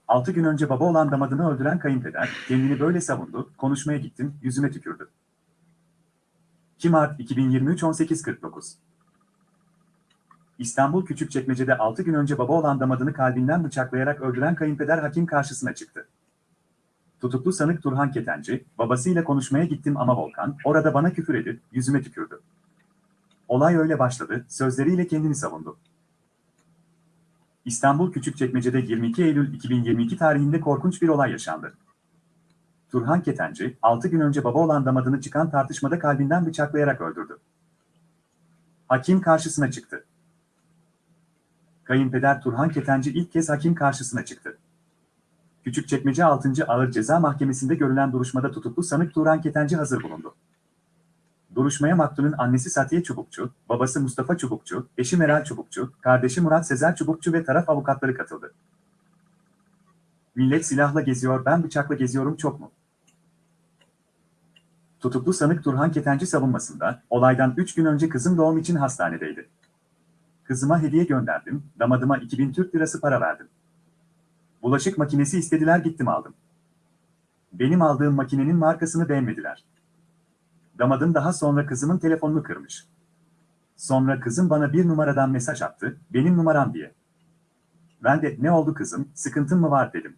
Altı gün önce baba olan damadını öldüren kayınpeder kendini böyle savundu, konuşmaya gittim, yüzüme tükürdü. 2 Mart 2023 18.49 İstanbul Küçükçekmece'de 6 gün önce baba olan damadını kalbinden bıçaklayarak öldüren kayınpeder hakim karşısına çıktı. Tutuklu sanık Turhan Ketenci, babasıyla konuşmaya gittim ama Volkan, orada bana küfür edip yüzüme tükürdü. Olay öyle başladı, sözleriyle kendini savundu. İstanbul Küçükçekmece'de 22 Eylül 2022 tarihinde korkunç bir olay yaşandı. Turhan Ketenci, 6 gün önce baba olan damadını çıkan tartışmada kalbinden bıçaklayarak öldürdü. Hakim karşısına çıktı. Kayınpeder Turhan Ketenci ilk kez hakim karşısına çıktı. Küçükçekmece 6. Ağır Ceza Mahkemesi'nde görülen duruşmada tutuklu sanık Turhan Ketenci hazır bulundu. Duruşmaya maktulün annesi Satiye Çubukçu, babası Mustafa Çubukçu, eşi Meral Çubukçu, kardeşi Murat Sezer Çubukçu ve taraf avukatları katıldı. Millet silahla geziyor, ben bıçakla geziyorum çok mu? Tutuklu sanık Turhan Ketenci savunmasında, olaydan 3 gün önce kızım doğum için hastanedeydi. Kızıma hediye gönderdim, damadıma 2000 Türk lirası para verdim. Bulaşık makinesi istediler gittim aldım. Benim aldığım makinenin markasını beğenmediler. Damadım daha sonra kızımın telefonunu kırmış. Sonra kızım bana bir numaradan mesaj attı, benim numaram diye. Ben de ne oldu kızım, sıkıntın mı var dedim.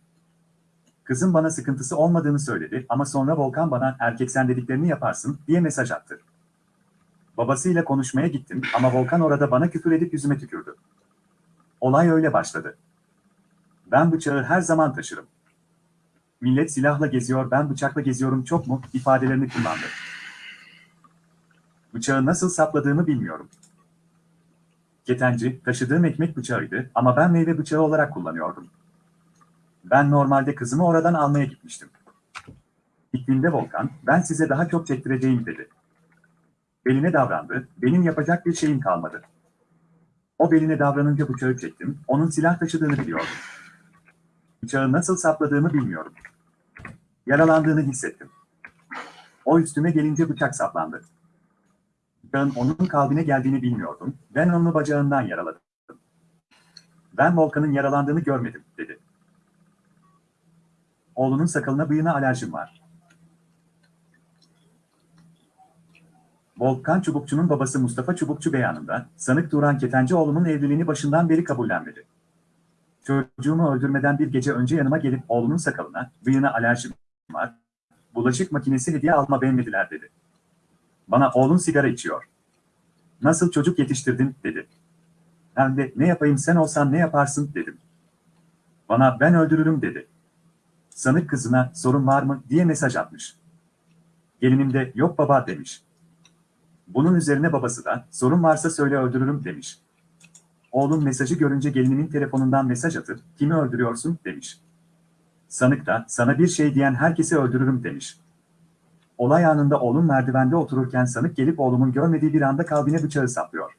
Kızım bana sıkıntısı olmadığını söyledi ama sonra Volkan bana erkek sen dediklerini yaparsın diye mesaj attı. Babasıyla konuşmaya gittim ama Volkan orada bana küfür edip yüzüme tükürdü. Olay öyle başladı. Ben bıçağı her zaman taşırım. Millet silahla geziyor ben bıçakla geziyorum çok mu ifadelerini kullandı. Bıçağı nasıl sapladığımı bilmiyorum. Ketenci, taşıdığım ekmek bıçağıydı ama ben meyve bıçağı olarak kullanıyordum. Ben normalde kızımı oradan almaya gitmiştim. Gittiğimde Volkan, ben size daha çok çektireceğim dedi. Beline davrandı, benim yapacak bir şeyim kalmadı. O beline davranınca bıçağı çektim, onun silah taşıdığını biliyordum. Bıçağı nasıl sapladığımı bilmiyorum. Yaralandığını hissettim. O üstüme gelince bıçak saplandı. Bıçağın onun kalbine geldiğini bilmiyordum, ben onu bacağından yaraladım. Ben Volkan'ın yaralandığını görmedim, dedi. Oğlunun sakalına bıyığına alerjim var. Volkan Çubukçu'nun babası Mustafa Çubukçu beyanında, sanık Turan Ketenci evliliğini başından beri kabullenmedi. Çocuğumu öldürmeden bir gece önce yanıma gelip oğlumun sakalına, bıyığına alerjim var, bulaşık makinesi hediye alma beğenmediler dedi. Bana oğlun sigara içiyor. Nasıl çocuk yetiştirdin dedi. Ben de ne yapayım sen olsan ne yaparsın dedim. Bana ben öldürürüm dedi. Sanık kızına sorun var mı diye mesaj atmış. Gelinim de yok baba demiş. Bunun üzerine babası da sorun varsa söyle öldürürüm demiş. Oğlum mesajı görünce gelinimin telefonundan mesaj atıp kimi öldürüyorsun demiş. Sanık da sana bir şey diyen herkesi öldürürüm demiş. Olay anında oğlum merdivende otururken sanık gelip oğlumun görmediği bir anda kalbine bıçağı saplıyor.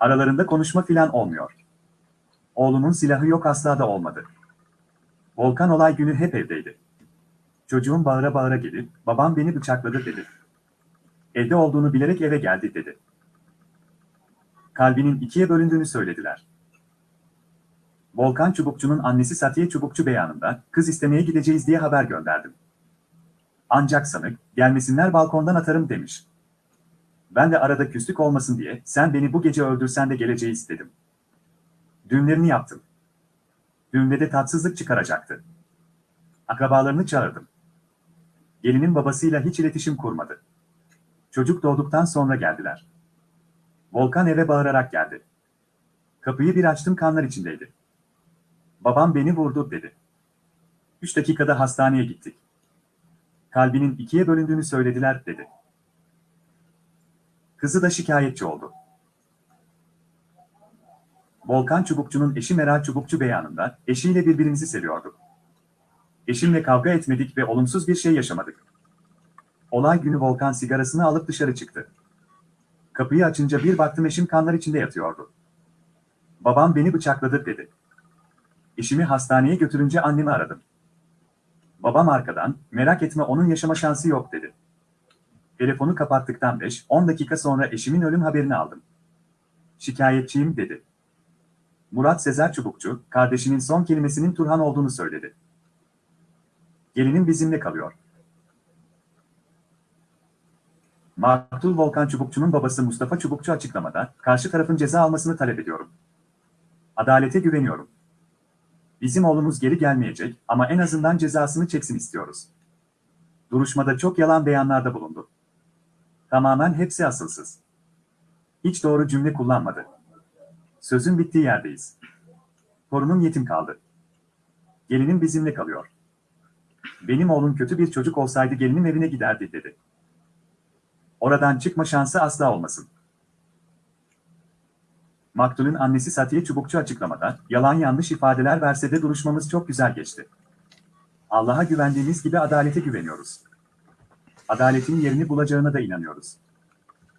Aralarında konuşma filan olmuyor. Oğlumun silahı yok asla da olmadı. Volkan olay günü hep evdeydi. Çocuğum bağıra bağıra gelip, babam beni bıçakladı dedi. Evde olduğunu bilerek eve geldi dedi. Kalbinin ikiye bölündüğünü söylediler. Volkan Çubukçu'nun annesi Satiye Çubukçu beyanında, kız istemeye gideceğiz diye haber gönderdim. Ancak sanık, gelmesinler balkondan atarım demiş. Ben de arada küslük olmasın diye, sen beni bu gece öldürsen de geleceğiz dedim. Düğünlerini yaptım. Düğünde de tatsızlık çıkaracaktı. Akrabalarını çağırdım. Gelinin babasıyla hiç iletişim kurmadı. Çocuk doğduktan sonra geldiler. Volkan eve bağırarak geldi. Kapıyı bir açtım kanlar içindeydi. Babam beni vurdu dedi. Üç dakikada hastaneye gittik. Kalbinin ikiye bölündüğünü söylediler dedi. Kızı da şikayetçi oldu. Volkan Çubukçu'nun eşi Meral Çubukçu beyanında eşiyle birbirimizi seviyorduk. Eşimle kavga etmedik ve olumsuz bir şey yaşamadık. Olay günü Volkan sigarasını alıp dışarı çıktı. Kapıyı açınca bir baktım eşim kanlar içinde yatıyordu. Babam beni bıçakladı dedi. Eşimi hastaneye götürünce annemi aradım. Babam arkadan, merak etme onun yaşama şansı yok dedi. Telefonu kapattıktan 5-10 dakika sonra eşimin ölüm haberini aldım. Şikayetçiyim dedi. Murat Sezer Çubukçu, kardeşinin son kelimesinin Turhan olduğunu söyledi. Gelinim bizimle kalıyor. Maktul Volkan Çubukçu'nun babası Mustafa Çubukçu açıklamada, karşı tarafın ceza almasını talep ediyorum. Adalete güveniyorum. Bizim oğlumuz geri gelmeyecek ama en azından cezasını çeksin istiyoruz. Duruşmada çok yalan beyanlarda bulundu. Tamamen hepsi asılsız. Hiç doğru cümle kullanmadı. Sözün bittiği yerdeyiz. Torunum yetim kaldı. Gelinim bizimle kalıyor. Benim oğlum kötü bir çocuk olsaydı gelinim evine giderdi dedi. Oradan çıkma şansı asla olmasın. Maktul'ün annesi Satiye Çubukçu açıklamada, yalan yanlış ifadeler verse de duruşmamız çok güzel geçti. Allah'a güvendiğimiz gibi adalete güveniyoruz. Adaletin yerini bulacağına da inanıyoruz.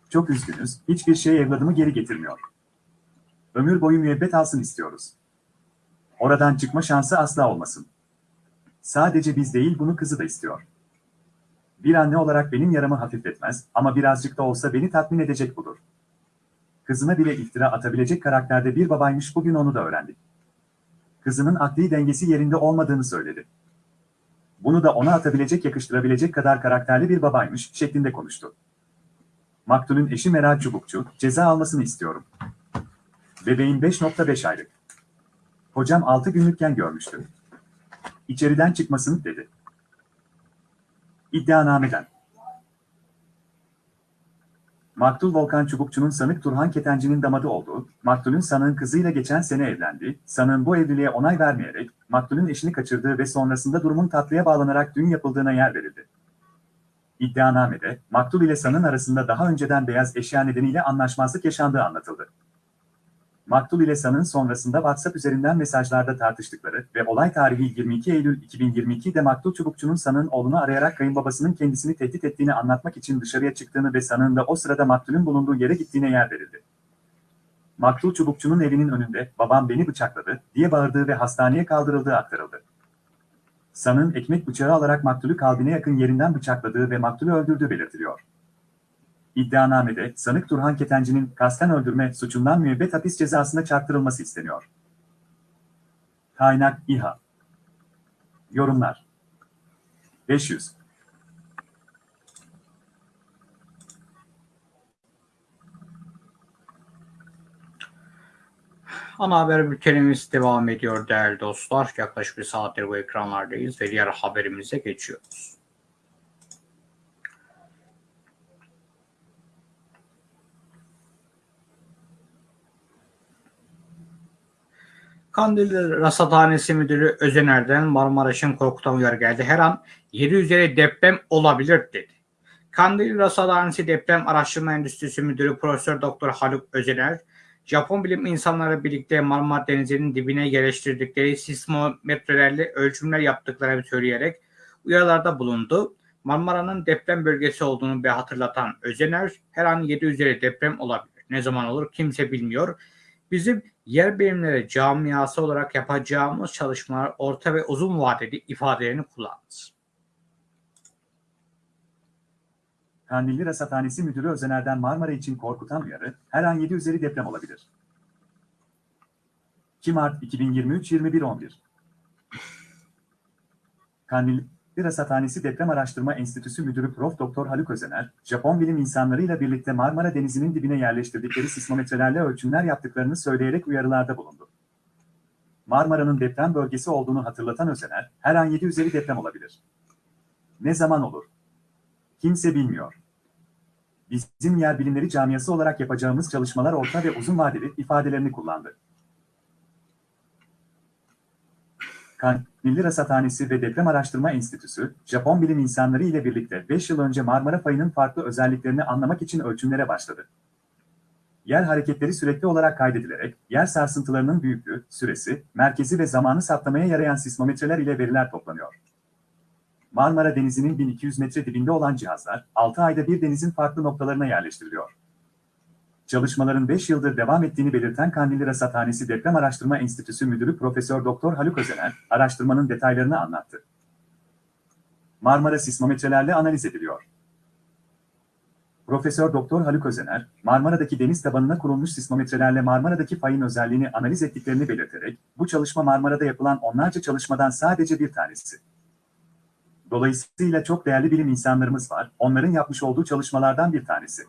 Çok üzgünüz, hiçbir şey evladımı geri getirmiyor. Ömür boyu müebbet alsın istiyoruz. Oradan çıkma şansı asla olmasın. Sadece biz değil bunu kızı da istiyor. Bir anne olarak benim yaramı hafifletmez ama birazcık da olsa beni tatmin edecek budur. Kızına bile iftira atabilecek karakterde bir babaymış bugün onu da öğrendik. Kızının akli dengesi yerinde olmadığını söyledi. Bunu da ona atabilecek yakıştırabilecek kadar karakterli bir babaymış şeklinde konuştu. Maktul'ün eşi Meral Çubukçu, ceza almasını istiyorum. Bebeğin 5.5 aylık. Hocam 6 günlükken görmüştü. İçeriden çıkmasını dedi. İddianameden. Maktul Volkan Çubukçu'nun sanık Turhan Ketenci'nin damadı olduğu, Maktul'ün sanığın kızıyla geçen sene evlendi, sanığın bu evliliğe onay vermeyerek, Maktul'ün eşini kaçırdığı ve sonrasında durumun tatlıya bağlanarak düğün yapıldığına yer verildi. İddianamede, Maktul ile sanığın arasında daha önceden beyaz eşya nedeniyle anlaşmazlık yaşandığı anlatıldı. Maktul ile San'ın sonrasında WhatsApp üzerinden mesajlarda tartıştıkları ve olay tarihi 22 Eylül 2022'de Maktul Çubukçu'nun San'ın oğlunu arayarak kayınbabasının kendisini tehdit ettiğini anlatmak için dışarıya çıktığını ve San'ın da o sırada Maktul'ün bulunduğu yere gittiğine yer verildi. Maktul Çubukçu'nun evinin önünde babam beni bıçakladı diye bağırdığı ve hastaneye kaldırıldığı aktarıldı. San'ın ekmek bıçağı alarak Maktul'ü kalbine yakın yerinden bıçakladığı ve Maktul'ü öldürdüğü belirtiliyor. İddianamede sanık Turhan Ketenci'nin kasten öldürme suçundan müebbet hapis cezasına çarptırılması isteniyor. Kaynak İHA Yorumlar 500 Ana haber bültenimiz devam ediyor değerli dostlar. Yaklaşık bir saattir bu ekranlardayız ve diğer haberimize geçiyoruz. Kandilli Rasathanesi Müdürü Özener'den Marmaraş'ın korkutan uyarı geldi. Her an 7 üzeri deprem olabilir dedi. Kandilli Rasathanesi Deprem Araştırma Endüstrisi Müdürü Profesör Doktor Haluk Özener, Japon bilim insanları birlikte Marmara Denizi'nin dibine yerleştirdikleri sismometrelerle ölçümler yaptıklarını söyleyerek uyarılarda bulundu. Marmara'nın deprem bölgesi olduğunu bir hatırlatan Özener, her an 7 üzeri deprem olabilir. Ne zaman olur kimse bilmiyor. Bizim yer bilimleri camiası olarak yapacağımız çalışmalar orta ve uzun vadeli ifadelerini kullandı. Kandilli Rasathanesi Müdürü Özener'den Marmara için korkutan uyarı, her an 7 üzeri deprem olabilir. 2 Mart 2023 21.11 Kandilli Rasathanesi Deprem Araştırma Enstitüsü Müdürü Prof. Doktor Haluk Özener, Japon bilim insanlarıyla birlikte Marmara Denizi'nin dibine yerleştirdikleri sismometrelerle ölçümler yaptıklarını söyleyerek uyarılarda bulundu. Marmara'nın deprem bölgesi olduğunu hatırlatan Özener, her an 7 üzeri deprem olabilir. Ne zaman olur? Kimse bilmiyor. Bizim yer bilimleri camiası olarak yapacağımız çalışmalar orta ve uzun vadeli ifadelerini kullandı. Kan, Milli Rasathanesi ve Deprem Araştırma Enstitüsü, Japon bilim insanları ile birlikte 5 yıl önce Marmara fayının farklı özelliklerini anlamak için ölçümlere başladı. Yer hareketleri sürekli olarak kaydedilerek, yer sarsıntılarının büyüklüğü, süresi, merkezi ve zamanı saptamaya yarayan sismometreler ile veriler toplanıyor. Marmara Denizi'nin 1200 metre dibinde olan cihazlar, 6 ayda bir denizin farklı noktalarına yerleştiriliyor. Çalışmaların 5 yıldır devam ettiğini belirten Kandilli Rasathanesi Deprem Araştırma Enstitüsü Müdürü Profesör Doktor Haluk Özener, araştırmanın detaylarını anlattı. Marmara sismometrelerle analiz ediliyor. Profesör Doktor Haluk Özener, Marmara'daki deniz tabanına kurulmuş sismometrelerle Marmara'daki fayın özelliğini analiz ettiklerini belirterek, bu çalışma Marmara'da yapılan onlarca çalışmadan sadece bir tanesi. Dolayısıyla çok değerli bilim insanlarımız var, onların yapmış olduğu çalışmalardan bir tanesi.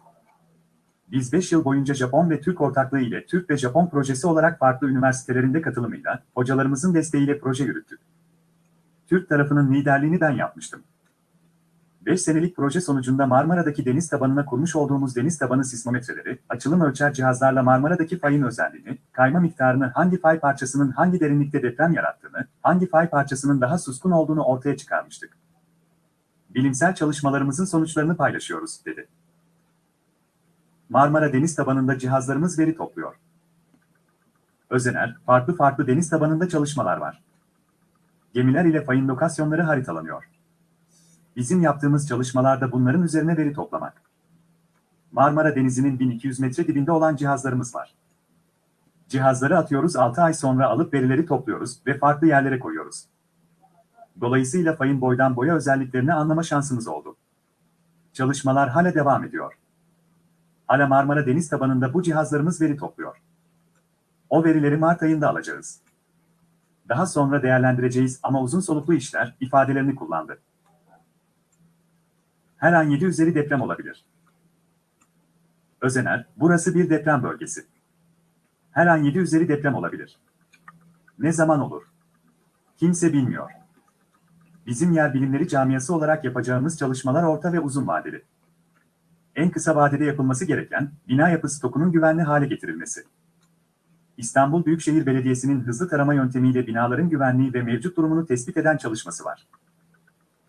Biz 5 yıl boyunca Japon ve Türk ortaklığı ile Türk ve Japon projesi olarak farklı üniversitelerinde katılımıyla, hocalarımızın desteğiyle proje yürüttük. Türk tarafının liderliğini ben yapmıştım. 5 senelik proje sonucunda Marmara'daki deniz tabanına kurmuş olduğumuz deniz tabanı sismometreleri, açılım ölçer cihazlarla Marmara'daki fayın özelliğini, kayma miktarını, hangi fay parçasının hangi derinlikte deprem yarattığını, hangi fay parçasının daha suskun olduğunu ortaya çıkarmıştık. Bilimsel çalışmalarımızın sonuçlarını paylaşıyoruz, dedi. Marmara deniz tabanında cihazlarımız veri topluyor. Özener, farklı farklı deniz tabanında çalışmalar var. Gemiler ile fayın lokasyonları haritalanıyor. Bizim yaptığımız çalışmalarda bunların üzerine veri toplamak. Marmara Denizi'nin 1200 metre dibinde olan cihazlarımız var. Cihazları atıyoruz 6 ay sonra alıp verileri topluyoruz ve farklı yerlere koyuyoruz. Dolayısıyla fayın boydan boya özelliklerini anlama şansımız oldu. Çalışmalar hala devam ediyor. Hala Marmara deniz tabanında bu cihazlarımız veri topluyor. O verileri Mart ayında alacağız. Daha sonra değerlendireceğiz ama uzun soluklu işler ifadelerini kullandı. Her an 7 üzeri deprem olabilir. Özener, burası bir deprem bölgesi. Her an 7 üzeri deprem olabilir. Ne zaman olur? Kimse bilmiyor. Bizim yer bilimleri camiası olarak yapacağımız çalışmalar orta ve uzun vadeli. En kısa vadede yapılması gereken, bina yapı stokunun güvenli hale getirilmesi. İstanbul Büyükşehir Belediyesi'nin hızlı tarama yöntemiyle binaların güvenliği ve mevcut durumunu tespit eden çalışması var.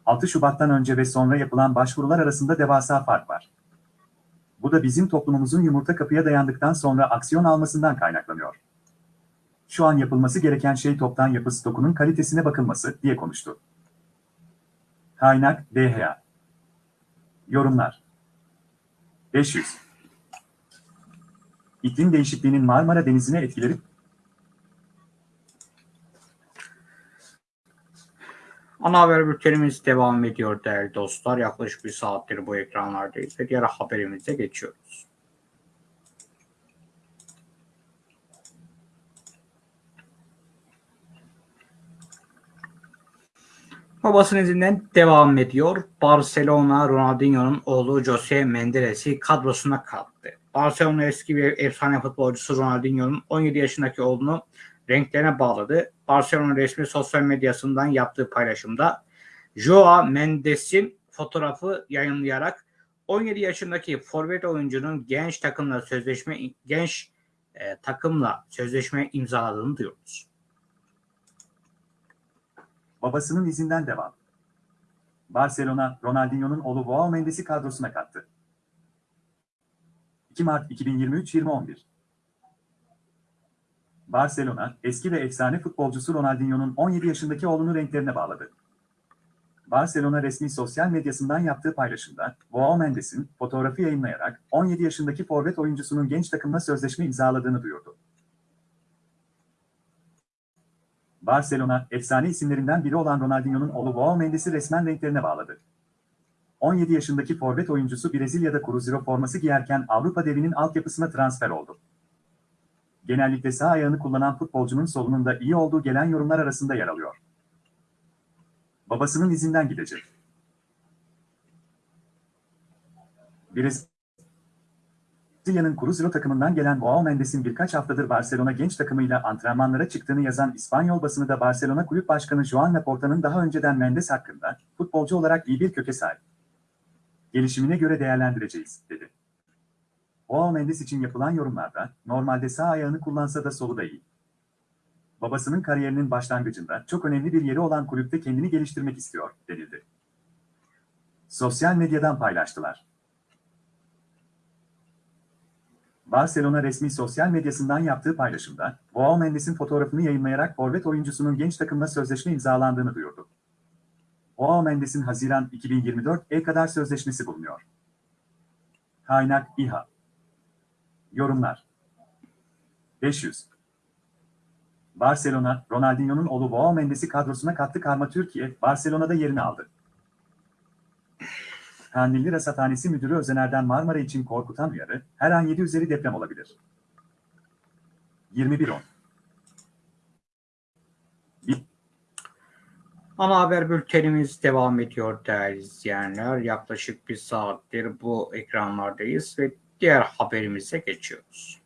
6 Şubat'tan önce ve sonra yapılan başvurular arasında devasa fark var. Bu da bizim toplumumuzun yumurta kapıya dayandıktan sonra aksiyon almasından kaynaklanıyor. Şu an yapılması gereken şey toptan yapı stokunun kalitesine bakılması, diye konuştu. Kaynak, DHA. Yorumlar 500. İklim değişikliğinin Marmara Denizi'ne etkileri Ana haber bültenimiz devam ediyor değerli dostlar. Yaklaşık bir saattir bu ekranlardayız ve diğer haberimize geçiyoruz. Babasının izinden devam ediyor. Barcelona Ronaldinho'nun oğlu Jose Mendes'i kadrosuna kattı. Barcelona eski bir efsane futbolcusu Ronaldinho'nun 17 yaşındaki oğlunu renklerine bağladı. Barcelona resmi sosyal medyasından yaptığı paylaşımda Joao Mendes'in fotoğrafı yayınlayarak 17 yaşındaki forvet oyuncunun genç takımla sözleşme genç e, takımla sözleşme imzaladığını duyuyoruz. Babasının izinden devam. Barcelona, Ronaldinho'nun oğlu Joao Mendes'i kadrosuna kattı. 2 Mart 2023-2011 Barcelona, eski ve efsane futbolcusu Ronaldinho'nun 17 yaşındaki oğlunu renklerine bağladı. Barcelona resmi sosyal medyasından yaptığı paylaşımda, Joao Mendes'in fotoğrafı yayınlayarak 17 yaşındaki forvet oyuncusunun genç takımla sözleşme imzaladığını duyurdu. Barcelona, efsane isimlerinden biri olan Ronaldinho'nun oğlu Joao Mendes'i resmen renklerine bağladı. 17 yaşındaki forvet oyuncusu Brezilya'da Cruzeiro forması giyerken Avrupa devinin altyapısına transfer oldu. Genellikle sağ ayağını kullanan futbolcunun solunun da iyi olduğu gelen yorumlar arasında yer alıyor. Babasının izinden gidecek. Brezilya'nın Cruzeiro takımından gelen Joao Mendes'in birkaç haftadır Barcelona genç takımıyla antrenmanlara çıktığını yazan İspanyol basını da Barcelona Kulüp Başkanı Joan Laporta'nın daha önceden Mendes hakkında futbolcu olarak iyi bir köke sahip. Gelişimine göre değerlendireceğiz, dedi. Joao Mendes için yapılan yorumlarda, normalde sağ ayağını kullansa da solu da iyi. Babasının kariyerinin başlangıcında çok önemli bir yeri olan kulüpte kendini geliştirmek istiyor, denildi. Sosyal medyadan paylaştılar. Barcelona resmi sosyal medyasından yaptığı paylaşımda, Joao Mendes'in fotoğrafını yayınlayarak forvet oyuncusunun genç takımla sözleşme imzalandığını duyurdu. OA Mendes'in Haziran 2024'e kadar sözleşmesi bulunuyor. Kaynak İHA Yorumlar 500 Barcelona, Ronaldinho'nun oğlu Joao Mendes'i kadrosuna kattı Karma Türkiye, Barcelona'da yerini aldı. Kandilli Rasathanesi Müdürü Özener'den Marmara için korkutan uyarı, her an 7 üzeri deprem olabilir. 21.10 Ana haber bültenimiz devam ediyor değerli izleyenler. Yaklaşık bir saattir bu ekranlardayız ve diğer haberimize geçiyoruz.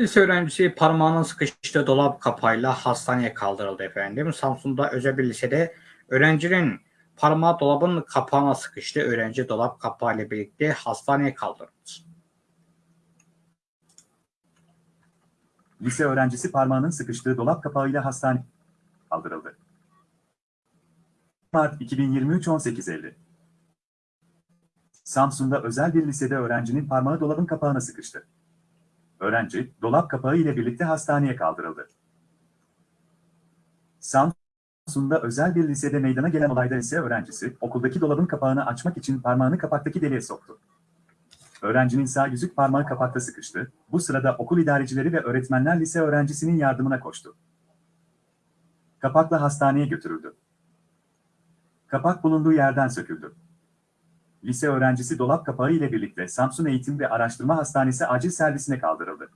Lise öğrencisi parmağının sıkıştığı dolap kapağıyla hastaneye kaldırıldı efendim. Samsun'da özel bir lisede öğrencinin parmağı dolabın kapağına sıkıştı. Öğrenci dolap kapağı ile birlikte hastaneye kaldırıldı. Lise öğrencisi parmağının sıkıştığı dolap kapağıyla hastane kaldırıldı. Mart 2023 18.50 Samsun'da özel bir lisede öğrencinin parmağı dolabın kapağına sıkıştı. Öğrenci, dolap kapağı ile birlikte hastaneye kaldırıldı. Samsun'da özel bir lisede meydana gelen olayda lise öğrencisi, okuldaki dolabın kapağını açmak için parmağını kapaktaki deliğe soktu. Öğrencinin sağ yüzük parmağı kapakta sıkıştı. Bu sırada okul idarecileri ve öğretmenler lise öğrencisinin yardımına koştu. Kapakla hastaneye götürüldü. Kapak bulunduğu yerden söküldü. Lise öğrencisi dolap kapağı ile birlikte Samsun Eğitim ve Araştırma Hastanesi acil servisine kaldırıldı.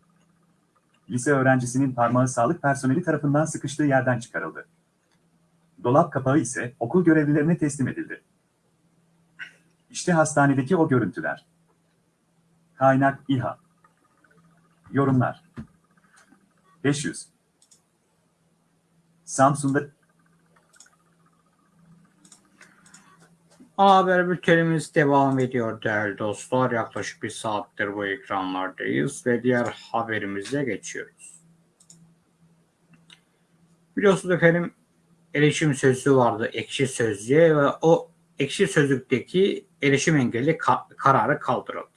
Lise öğrencisinin parmağı sağlık personeli tarafından sıkıştığı yerden çıkarıldı. Dolap kapağı ise okul görevlilerine teslim edildi. İşte hastanedeki o görüntüler. Kaynak İHA Yorumlar 500 Samsun'da Haber bültenimiz devam ediyor değerli dostlar. Yaklaşık bir saattir bu ekranlardayız ve diğer haberimize geçiyoruz. Biliyorsunuz efendim erişim sözlüğü vardı ekşi sözlüğe ve o ekşi sözlükteki erişim engelli ka- kararı kaldırıldı.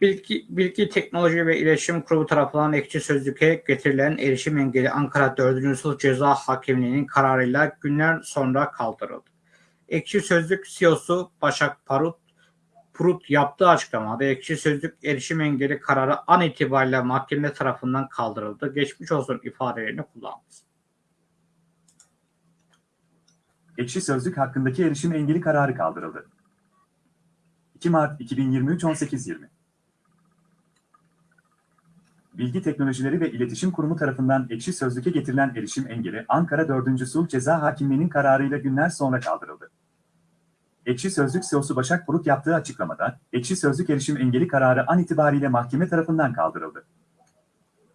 Bilgi, Bilgi Teknoloji ve İletişim Kurumu tarafından ekşi sözlüğe getirilen erişim engeli Ankara 4. Sulh Ceza Hakimliği'nin kararıyla günler sonra kaldırıldı. Ekşi Sözlük CEO'su Başak Parut, Purut yaptığı açıklamada Ekşi Sözlük erişim engeli kararı an itibariyle mahkeme tarafından kaldırıldı. Geçmiş olsun ifadelerini kullandı. Ekşi Sözlük hakkındaki erişim engeli kararı kaldırıldı. 2 Mart 2023 18.20 Bilgi Teknolojileri ve İletişim Kurumu tarafından Ekşi Sözlük'e getirilen erişim engeli Ankara 4. Sulh Ceza Hakimliği'nin kararıyla günler sonra kaldırıldı. Ekşi Sözlük CEO'su Başak Buruk yaptığı açıklamada, Ekşi Sözlük erişim engeli kararı an itibariyle mahkeme tarafından kaldırıldı.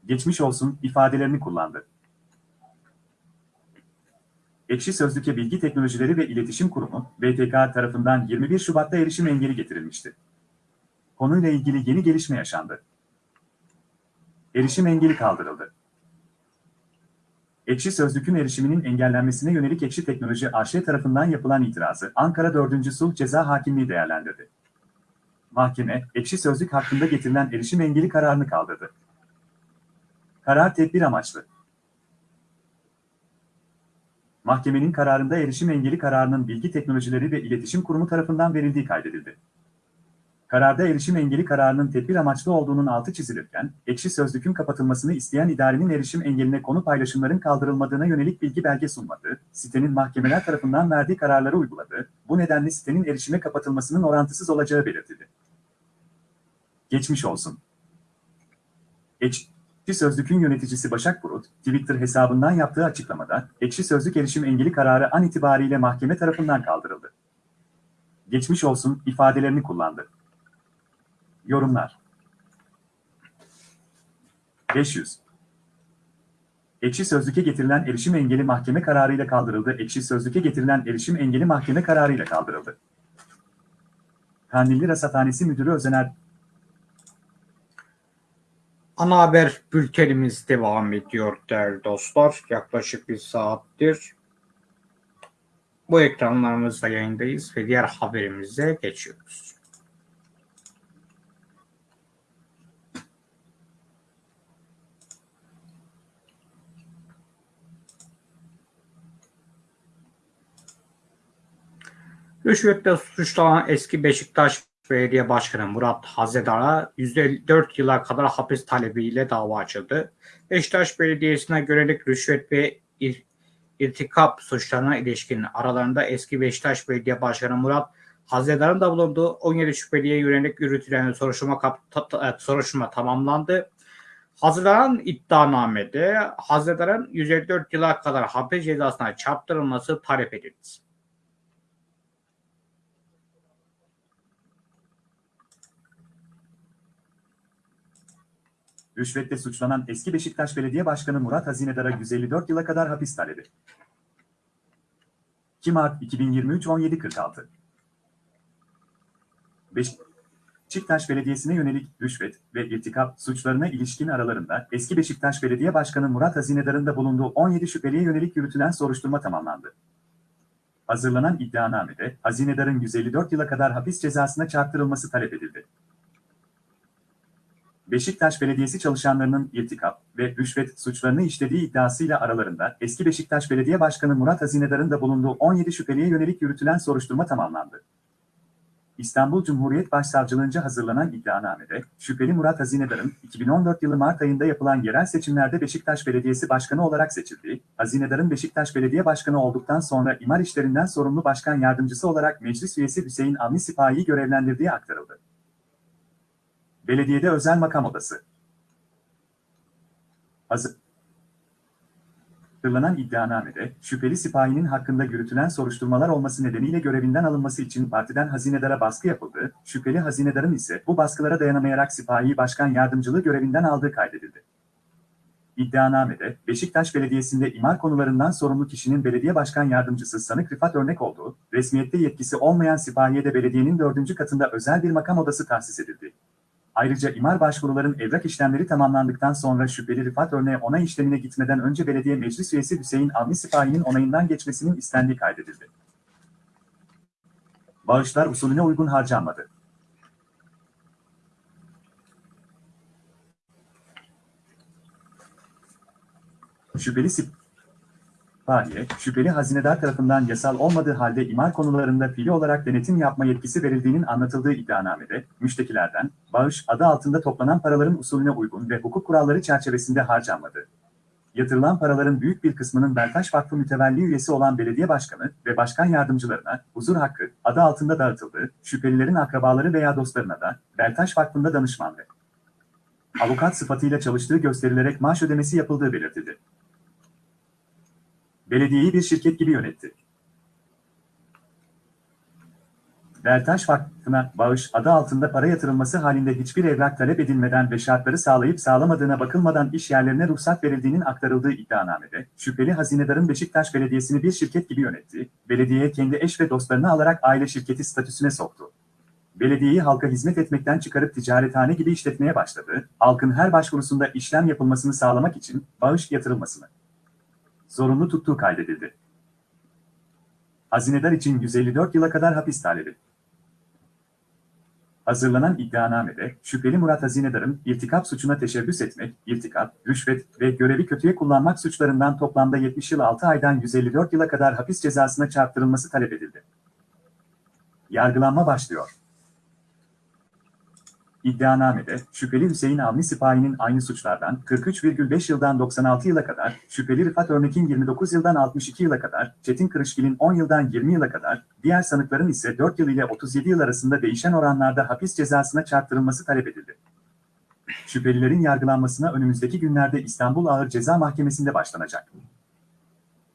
Geçmiş olsun ifadelerini kullandı. Ekşi Sözlük'e Bilgi Teknolojileri ve İletişim Kurumu, BTK tarafından 21 Şubat'ta erişim engeli getirilmişti. Konuyla ilgili yeni gelişme yaşandı. Erişim engeli kaldırıldı. Ekşi Sözlük'ün erişiminin engellenmesine yönelik Ekşi Teknoloji AŞ tarafından yapılan itirazı Ankara 4. Sulh Ceza Hakimliği değerlendirdi. Mahkeme, Ekşi Sözlük hakkında getirilen erişim engeli kararını kaldırdı. Karar tedbir amaçlı. Mahkemenin kararında erişim engeli kararının Bilgi Teknolojileri ve İletişim Kurumu tarafından verildiği kaydedildi. Kararda erişim engeli kararının tedbir amaçlı olduğunun altı çizilirken, ekşi sözlükün kapatılmasını isteyen idarenin erişim engeline konu paylaşımların kaldırılmadığına yönelik bilgi belge sunmadı, sitenin mahkemeler tarafından verdiği kararları uyguladı, bu nedenle sitenin erişime kapatılmasının orantısız olacağı belirtildi. Geçmiş olsun. Ekşi Sözlük'ün yöneticisi Başak Burut, Twitter hesabından yaptığı açıklamada, Ekşi Sözlük erişim engeli kararı an itibariyle mahkeme tarafından kaldırıldı. Geçmiş olsun ifadelerini kullandı. Yorumlar 500 Ekşi Sözlük'e getirilen erişim engeli mahkeme kararıyla kaldırıldı. Ekşi Sözlük'e getirilen erişim engeli mahkeme kararıyla kaldırıldı. Kandilli Rasathanesi Müdürü Özener Ana haber bültenimiz devam ediyor değerli dostlar. Yaklaşık bir saattir Bu ekranlarımızda yayındayız ve diğer haberimize geçiyoruz. Rüşvetle suçlanan eski Beşiktaş Belediye Başkanı Murat Hazedar'a 154 yıla kadar hapis talebiyle dava açıldı. Beşiktaş Belediyesi'ne yönelik rüşvet ve ir- irtikap suçlarına ilişkin aralarında eski Beşiktaş Belediye Başkanı Murat Hazedar'ın da bulunduğu 17 şüpheliye yönelik yürütülen soruşturma, ta- soruşturma tamamlandı. Hazırlanan iddianamede Hazedar'ın 154 yıla kadar hapis cezasına çarptırılması talep edildi. Rüşvetle suçlanan eski Beşiktaş Belediye Başkanı Murat Hazinedar'a 154 yıla kadar hapis talebi. 2 Mart 2023 17.46 Beşiktaş Belediyesi'ne yönelik rüşvet ve irtikap suçlarına ilişkin aralarında eski Beşiktaş Belediye Başkanı Murat Hazinedar'ın da bulunduğu 17 şüpheliye yönelik yürütülen soruşturma tamamlandı. Hazırlanan iddianamede Hazinedar'ın 154 yıla kadar hapis cezasına çarptırılması talep edildi. Beşiktaş Belediyesi çalışanlarının irtikap ve rüşvet suçlarını işlediği iddiasıyla aralarında eski Beşiktaş Belediye Başkanı Murat Hazinedar'ın da bulunduğu 17 şüpheliye yönelik yürütülen soruşturma tamamlandı. İstanbul Cumhuriyet Başsavcılığınca hazırlanan iddianamede, şüpheli Murat Hazinedar'ın 2014 yılı Mart ayında yapılan yerel seçimlerde Beşiktaş Belediyesi Başkanı olarak seçildiği, Hazinedar'ın Beşiktaş Belediye Başkanı olduktan sonra imar işlerinden sorumlu başkan yardımcısı olarak meclis üyesi Hüseyin Avni Sipahi'yi görevlendirdiği aktarıldı. Belediyede özel makam odası. Hazırlanan iddianamede, şüpheli sipahinin hakkında yürütülen soruşturmalar olması nedeniyle görevinden alınması için partiden hazinedara baskı yapıldı, şüpheli hazinedarın ise bu baskılara dayanamayarak sipahi başkan yardımcılığı görevinden aldığı kaydedildi. İddianamede, Beşiktaş Belediyesi'nde imar konularından sorumlu kişinin belediye başkan yardımcısı sanık Rıfat örnek olduğu, resmiyette yetkisi olmayan sipahiye de belediyenin dördüncü katında özel bir makam odası tahsis edildi. Ayrıca imar başvuruların evrak işlemleri tamamlandıktan sonra şüpheli Rıfat örneğe onay işlemine gitmeden önce belediye meclis üyesi Hüseyin Avni Sipahi'nin onayından geçmesinin istendiği kaydedildi. Bağışlar usulüne uygun harcanmadı. Şüpheli Sipahi'ye, şüpheli hazinedar tarafından yasal olmadığı halde imar konularında fiili olarak denetim yapma yetkisi verildiğinin anlatıldığı iddianamede, müştekilerden, bağış adı altında toplanan paraların usulüne uygun ve hukuk kuralları çerçevesinde harcanmadı. Yatırılan paraların büyük bir kısmının Beltaş Vakfı mütevelli üyesi olan belediye başkanı ve başkan yardımcılarına huzur hakkı adı altında dağıtıldı, şüphelilerin akrabaları veya dostlarına da Beltaş Vakfı'nda danışman ve avukat sıfatıyla çalıştığı gösterilerek maaş ödemesi yapıldığı belirtildi. Belediyeyi bir şirket gibi yönetti. Beltaş Vakfı'na bağış adı altında para yatırılması halinde hiçbir evrak talep edilmeden ve şartları sağlayıp sağlamadığına bakılmadan iş yerlerine ruhsat verildiğinin aktarıldığı iddianamede, şüpheli hazinedarın Beşiktaş Belediyesi'ni bir şirket gibi yönetti, belediyeye kendi eş ve dostlarını alarak aile şirketi statüsüne soktu. Belediyeyi halka hizmet etmekten çıkarıp ticarethane gibi işletmeye başladı, halkın her başvurusunda işlem yapılmasını sağlamak için bağış yatırılmasını zorunlu tuttuğu kaydedildi. Hazinedar için 154 yıla kadar hapis talebi. Hazırlanan iddianamede, şüpheli Murat Hazinedar'ın irtikap suçuna teşebbüs etmek, irtikap, rüşvet ve görevi kötüye kullanmak suçlarından toplamda 70 yıl 6 aydan 154 yıla kadar hapis cezasına çarptırılması talep edildi. Yargılanma başlıyor. İddianamede, şüpheli Hüseyin Avni Sipahi'nin aynı suçlardan 43,5 yıldan 96 yıla kadar, şüpheli Rıfat Örnek'in 29 yıldan 62 yıla kadar, Çetin Kırışgil'in 10 yıldan 20 yıla kadar, diğer sanıkların ise 4 yıl ile 37 yıl arasında değişen oranlarda hapis cezasına çarptırılması talep edildi. Şüphelilerin yargılanmasına önümüzdeki günlerde İstanbul Ağır Ceza Mahkemesi'nde başlanacak.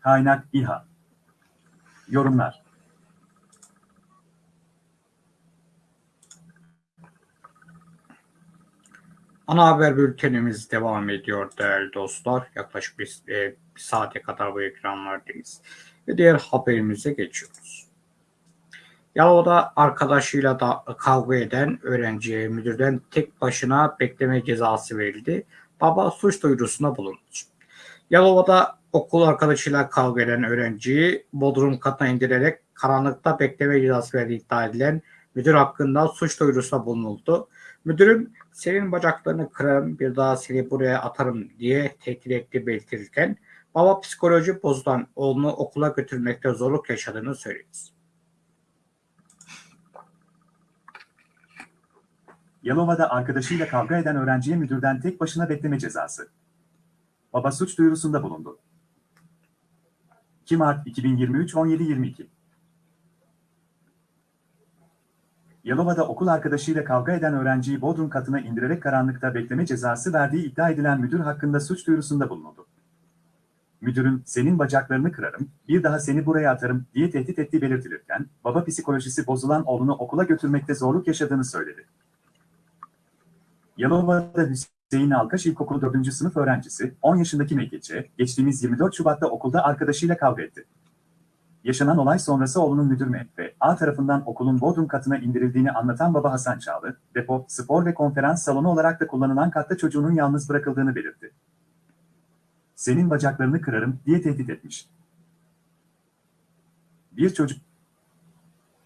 Kaynak İHA Yorumlar Ana haber bültenimiz devam ediyor değerli dostlar. Yaklaşık bir, e, bir saate kadar bu ekranlardayız. Ve diğer haberimize geçiyoruz. Yalova'da arkadaşıyla da kavga eden öğrenciye müdürden tek başına bekleme cezası verildi. Baba suç duyurusunda bulundu. Yalova'da okul arkadaşıyla kavga eden öğrenciyi bodrum katına indirerek karanlıkta bekleme cezası verdiği iddia edilen müdür hakkında suç duyurusunda bulunuldu. Müdürün senin bacaklarını kırarım bir daha seni buraya atarım diye tehdit ettiği belirtilirken baba psikoloji bozulan oğlunu okula götürmekte zorluk yaşadığını söyledi. Yalova'da arkadaşıyla kavga eden öğrenciye müdürden tek başına bekleme cezası. Baba suç duyurusunda bulundu. 2 Mart 2023 17.22 Yalova'da okul arkadaşıyla kavga eden öğrenciyi bodrum katına indirerek karanlıkta bekleme cezası verdiği iddia edilen müdür hakkında suç duyurusunda bulunuldu. Müdürün senin bacaklarını kırarım, bir daha seni buraya atarım diye tehdit ettiği belirtilirken, baba psikolojisi bozulan oğlunu okula götürmekte zorluk yaşadığını söyledi. Yalova'da Hüseyin Alkaş İlkokulu 4. sınıf öğrencisi, 10 yaşındaki Mekeçe, geçtiğimiz 24 Şubat'ta okulda arkadaşıyla kavga etti. Yaşanan olay sonrası oğlunun müdür ve A tarafından okulun bodrum katına indirildiğini anlatan baba Hasan Çağlı, depo, spor ve konferans salonu olarak da kullanılan katta çocuğunun yalnız bırakıldığını belirtti. Senin bacaklarını kırarım diye tehdit etmiş. Bir çocuk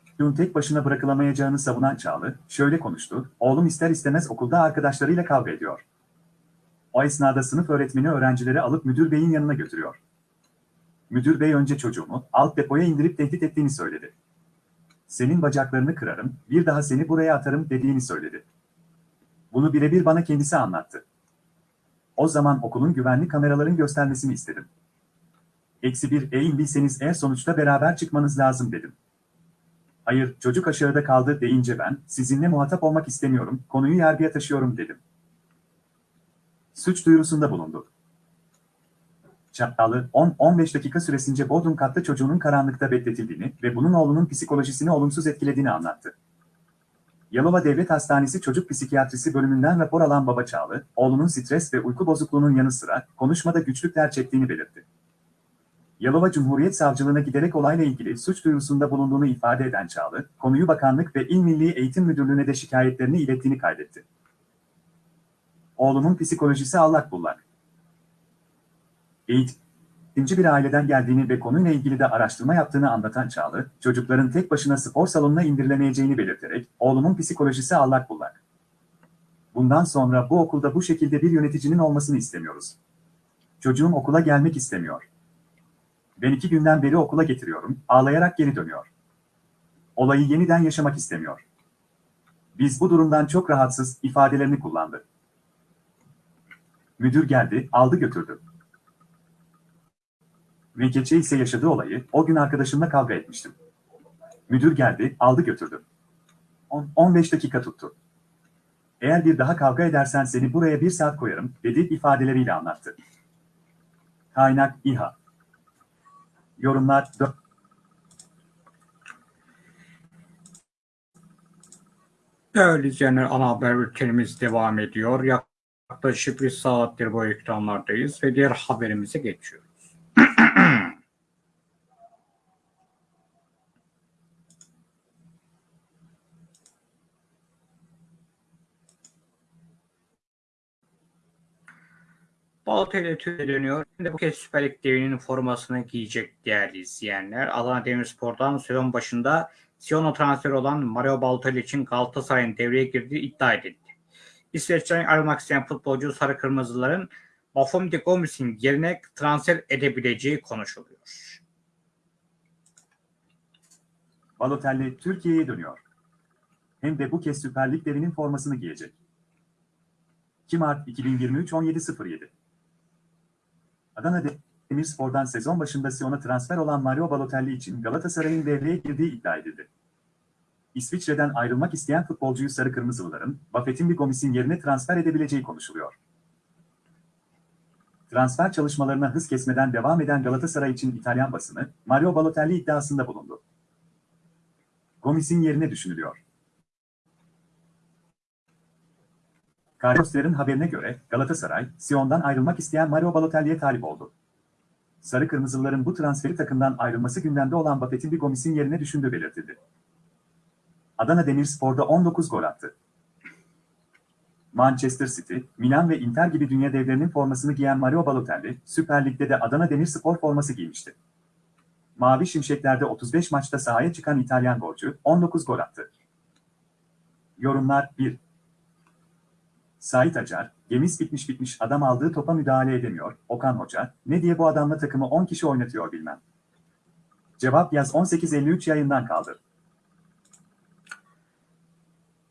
çocuğun tek başına bırakılamayacağını savunan Çağlı, şöyle konuştu, oğlum ister istemez okulda arkadaşlarıyla kavga ediyor. O esnada sınıf öğretmeni öğrencileri alıp müdür beyin yanına götürüyor. Müdür bey önce çocuğumu alt depoya indirip tehdit ettiğini söyledi. Senin bacaklarını kırarım, bir daha seni buraya atarım dediğini söyledi. Bunu birebir bana kendisi anlattı. O zaman okulun güvenlik kameraların göstermesini istedim. Eksi bir e indiyseniz eğer sonuçta beraber çıkmanız lazım dedim. Hayır, çocuk aşağıda kaldı deyince ben, sizinle muhatap olmak istemiyorum, konuyu yargıya taşıyorum dedim. Suç duyurusunda bulundu. Çattalı, 10-15 dakika süresince Bodrum katta çocuğunun karanlıkta bekletildiğini ve bunun oğlunun psikolojisini olumsuz etkilediğini anlattı. Yalova Devlet Hastanesi Çocuk Psikiyatrisi bölümünden rapor alan Baba Çağlı, oğlunun stres ve uyku bozukluğunun yanı sıra konuşmada güçlükler çektiğini belirtti. Yalova Cumhuriyet Savcılığına giderek olayla ilgili suç duyurusunda bulunduğunu ifade eden Çağlı, konuyu bakanlık ve İl Milli Eğitim Müdürlüğü'ne de şikayetlerini ilettiğini kaydetti. Oğlumun psikolojisi allak bullak. Eğitimci bir aileden geldiğini ve konuyla ilgili de araştırma yaptığını anlatan Çağlı, çocukların tek başına spor salonuna indirilemeyeceğini belirterek, oğlumun psikolojisi allak bullak. Bundan sonra bu okulda bu şekilde bir yöneticinin olmasını istemiyoruz. Çocuğum okula gelmek istemiyor. Ben iki günden beri okula getiriyorum, ağlayarak geri dönüyor. Olayı yeniden yaşamak istemiyor. Biz bu durumdan çok rahatsız ifadelerini kullandı. Müdür geldi, aldı götürdü. Ve geçe ise yaşadığı olayı, o gün arkadaşımla kavga etmiştim. Müdür geldi, aldı götürdü. 15 dakika tuttu. Eğer bir daha kavga edersen seni buraya bir saat koyarım, dedi ifadeleriyle anlattı. Kaynak İHA Yorumlar 4 Değerli izleyenler ana haber bültenimiz devam ediyor. Yaklaşık bir saattir bu ekranlardayız ve diğer haberimize geçiyoruz. Balotelli Türkiye dönüyor. Şimdi bu kez Süper Lig devinin formasını giyecek değerli izleyenler. Adana Demirspor'dan sezon başında Sion'a transfer olan Mario Balotelli için Galatasaray'ın devreye girdiği iddia edildi. İsveç'ten ayrılmak isteyen futbolcu Sarı Kırmızıların Bafum de Gomis'in yerine transfer edebileceği konuşuluyor. Balotelli Türkiye'ye dönüyor. Hem de bu kez Süper Lig formasını giyecek. 2 Mart 2023 17.07 Adana Demirspor'dan sezon başında Sion'a transfer olan Mario Balotelli için Galatasaray'ın devreye girdiği iddia edildi. İsviçre'den ayrılmak isteyen futbolcuyu Sarı Kırmızılıların, Buffett'in bir komisin yerine transfer edebileceği konuşuluyor. Transfer çalışmalarına hız kesmeden devam eden Galatasaray için İtalyan basını, Mario Balotelli iddiasında bulundu. Gomis'in yerine düşünülüyor. Carlosler'in haberine göre Galatasaray, Sion'dan ayrılmak isteyen Mario Balotelli'ye talip oldu. Sarı Kırmızılıların bu transferi takımdan ayrılması gündemde olan Buffett'in bir Gomis'in yerine düşündüğü belirtildi. Adana Demirspor'da 19 gol attı. Manchester City, Milan ve Inter gibi dünya devlerinin formasını giyen Mario Balotelli, Süper Lig'de de Adana Demirspor forması giymişti. Mavi Şimşekler'de 35 maçta sahaya çıkan İtalyan golcü 19 gol attı. Yorumlar 1. Sait Acar, gemiz bitmiş bitmiş adam aldığı topa müdahale edemiyor. Okan Hoca, ne diye bu adamla takımı 10 kişi oynatıyor bilmem. Cevap yaz 18.53 yayından kaldı.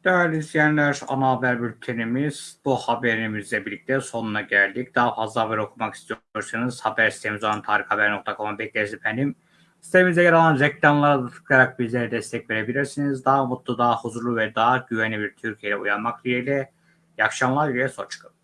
Değerli izleyenler, ana haber bültenimiz bu haberimizle birlikte sonuna geldik. Daha fazla haber okumak istiyorsanız haber sitemiz olan tarikhaber.com'a bekleriz efendim. Sitemizde yer alan reklamlara tıklayarak bizlere destek verebilirsiniz. Daha mutlu, daha huzurlu ve daha güvenli bir Türkiye'ye uyanmak dileğiyle. İyi akşamlar, dileğiyle hoşçakalın.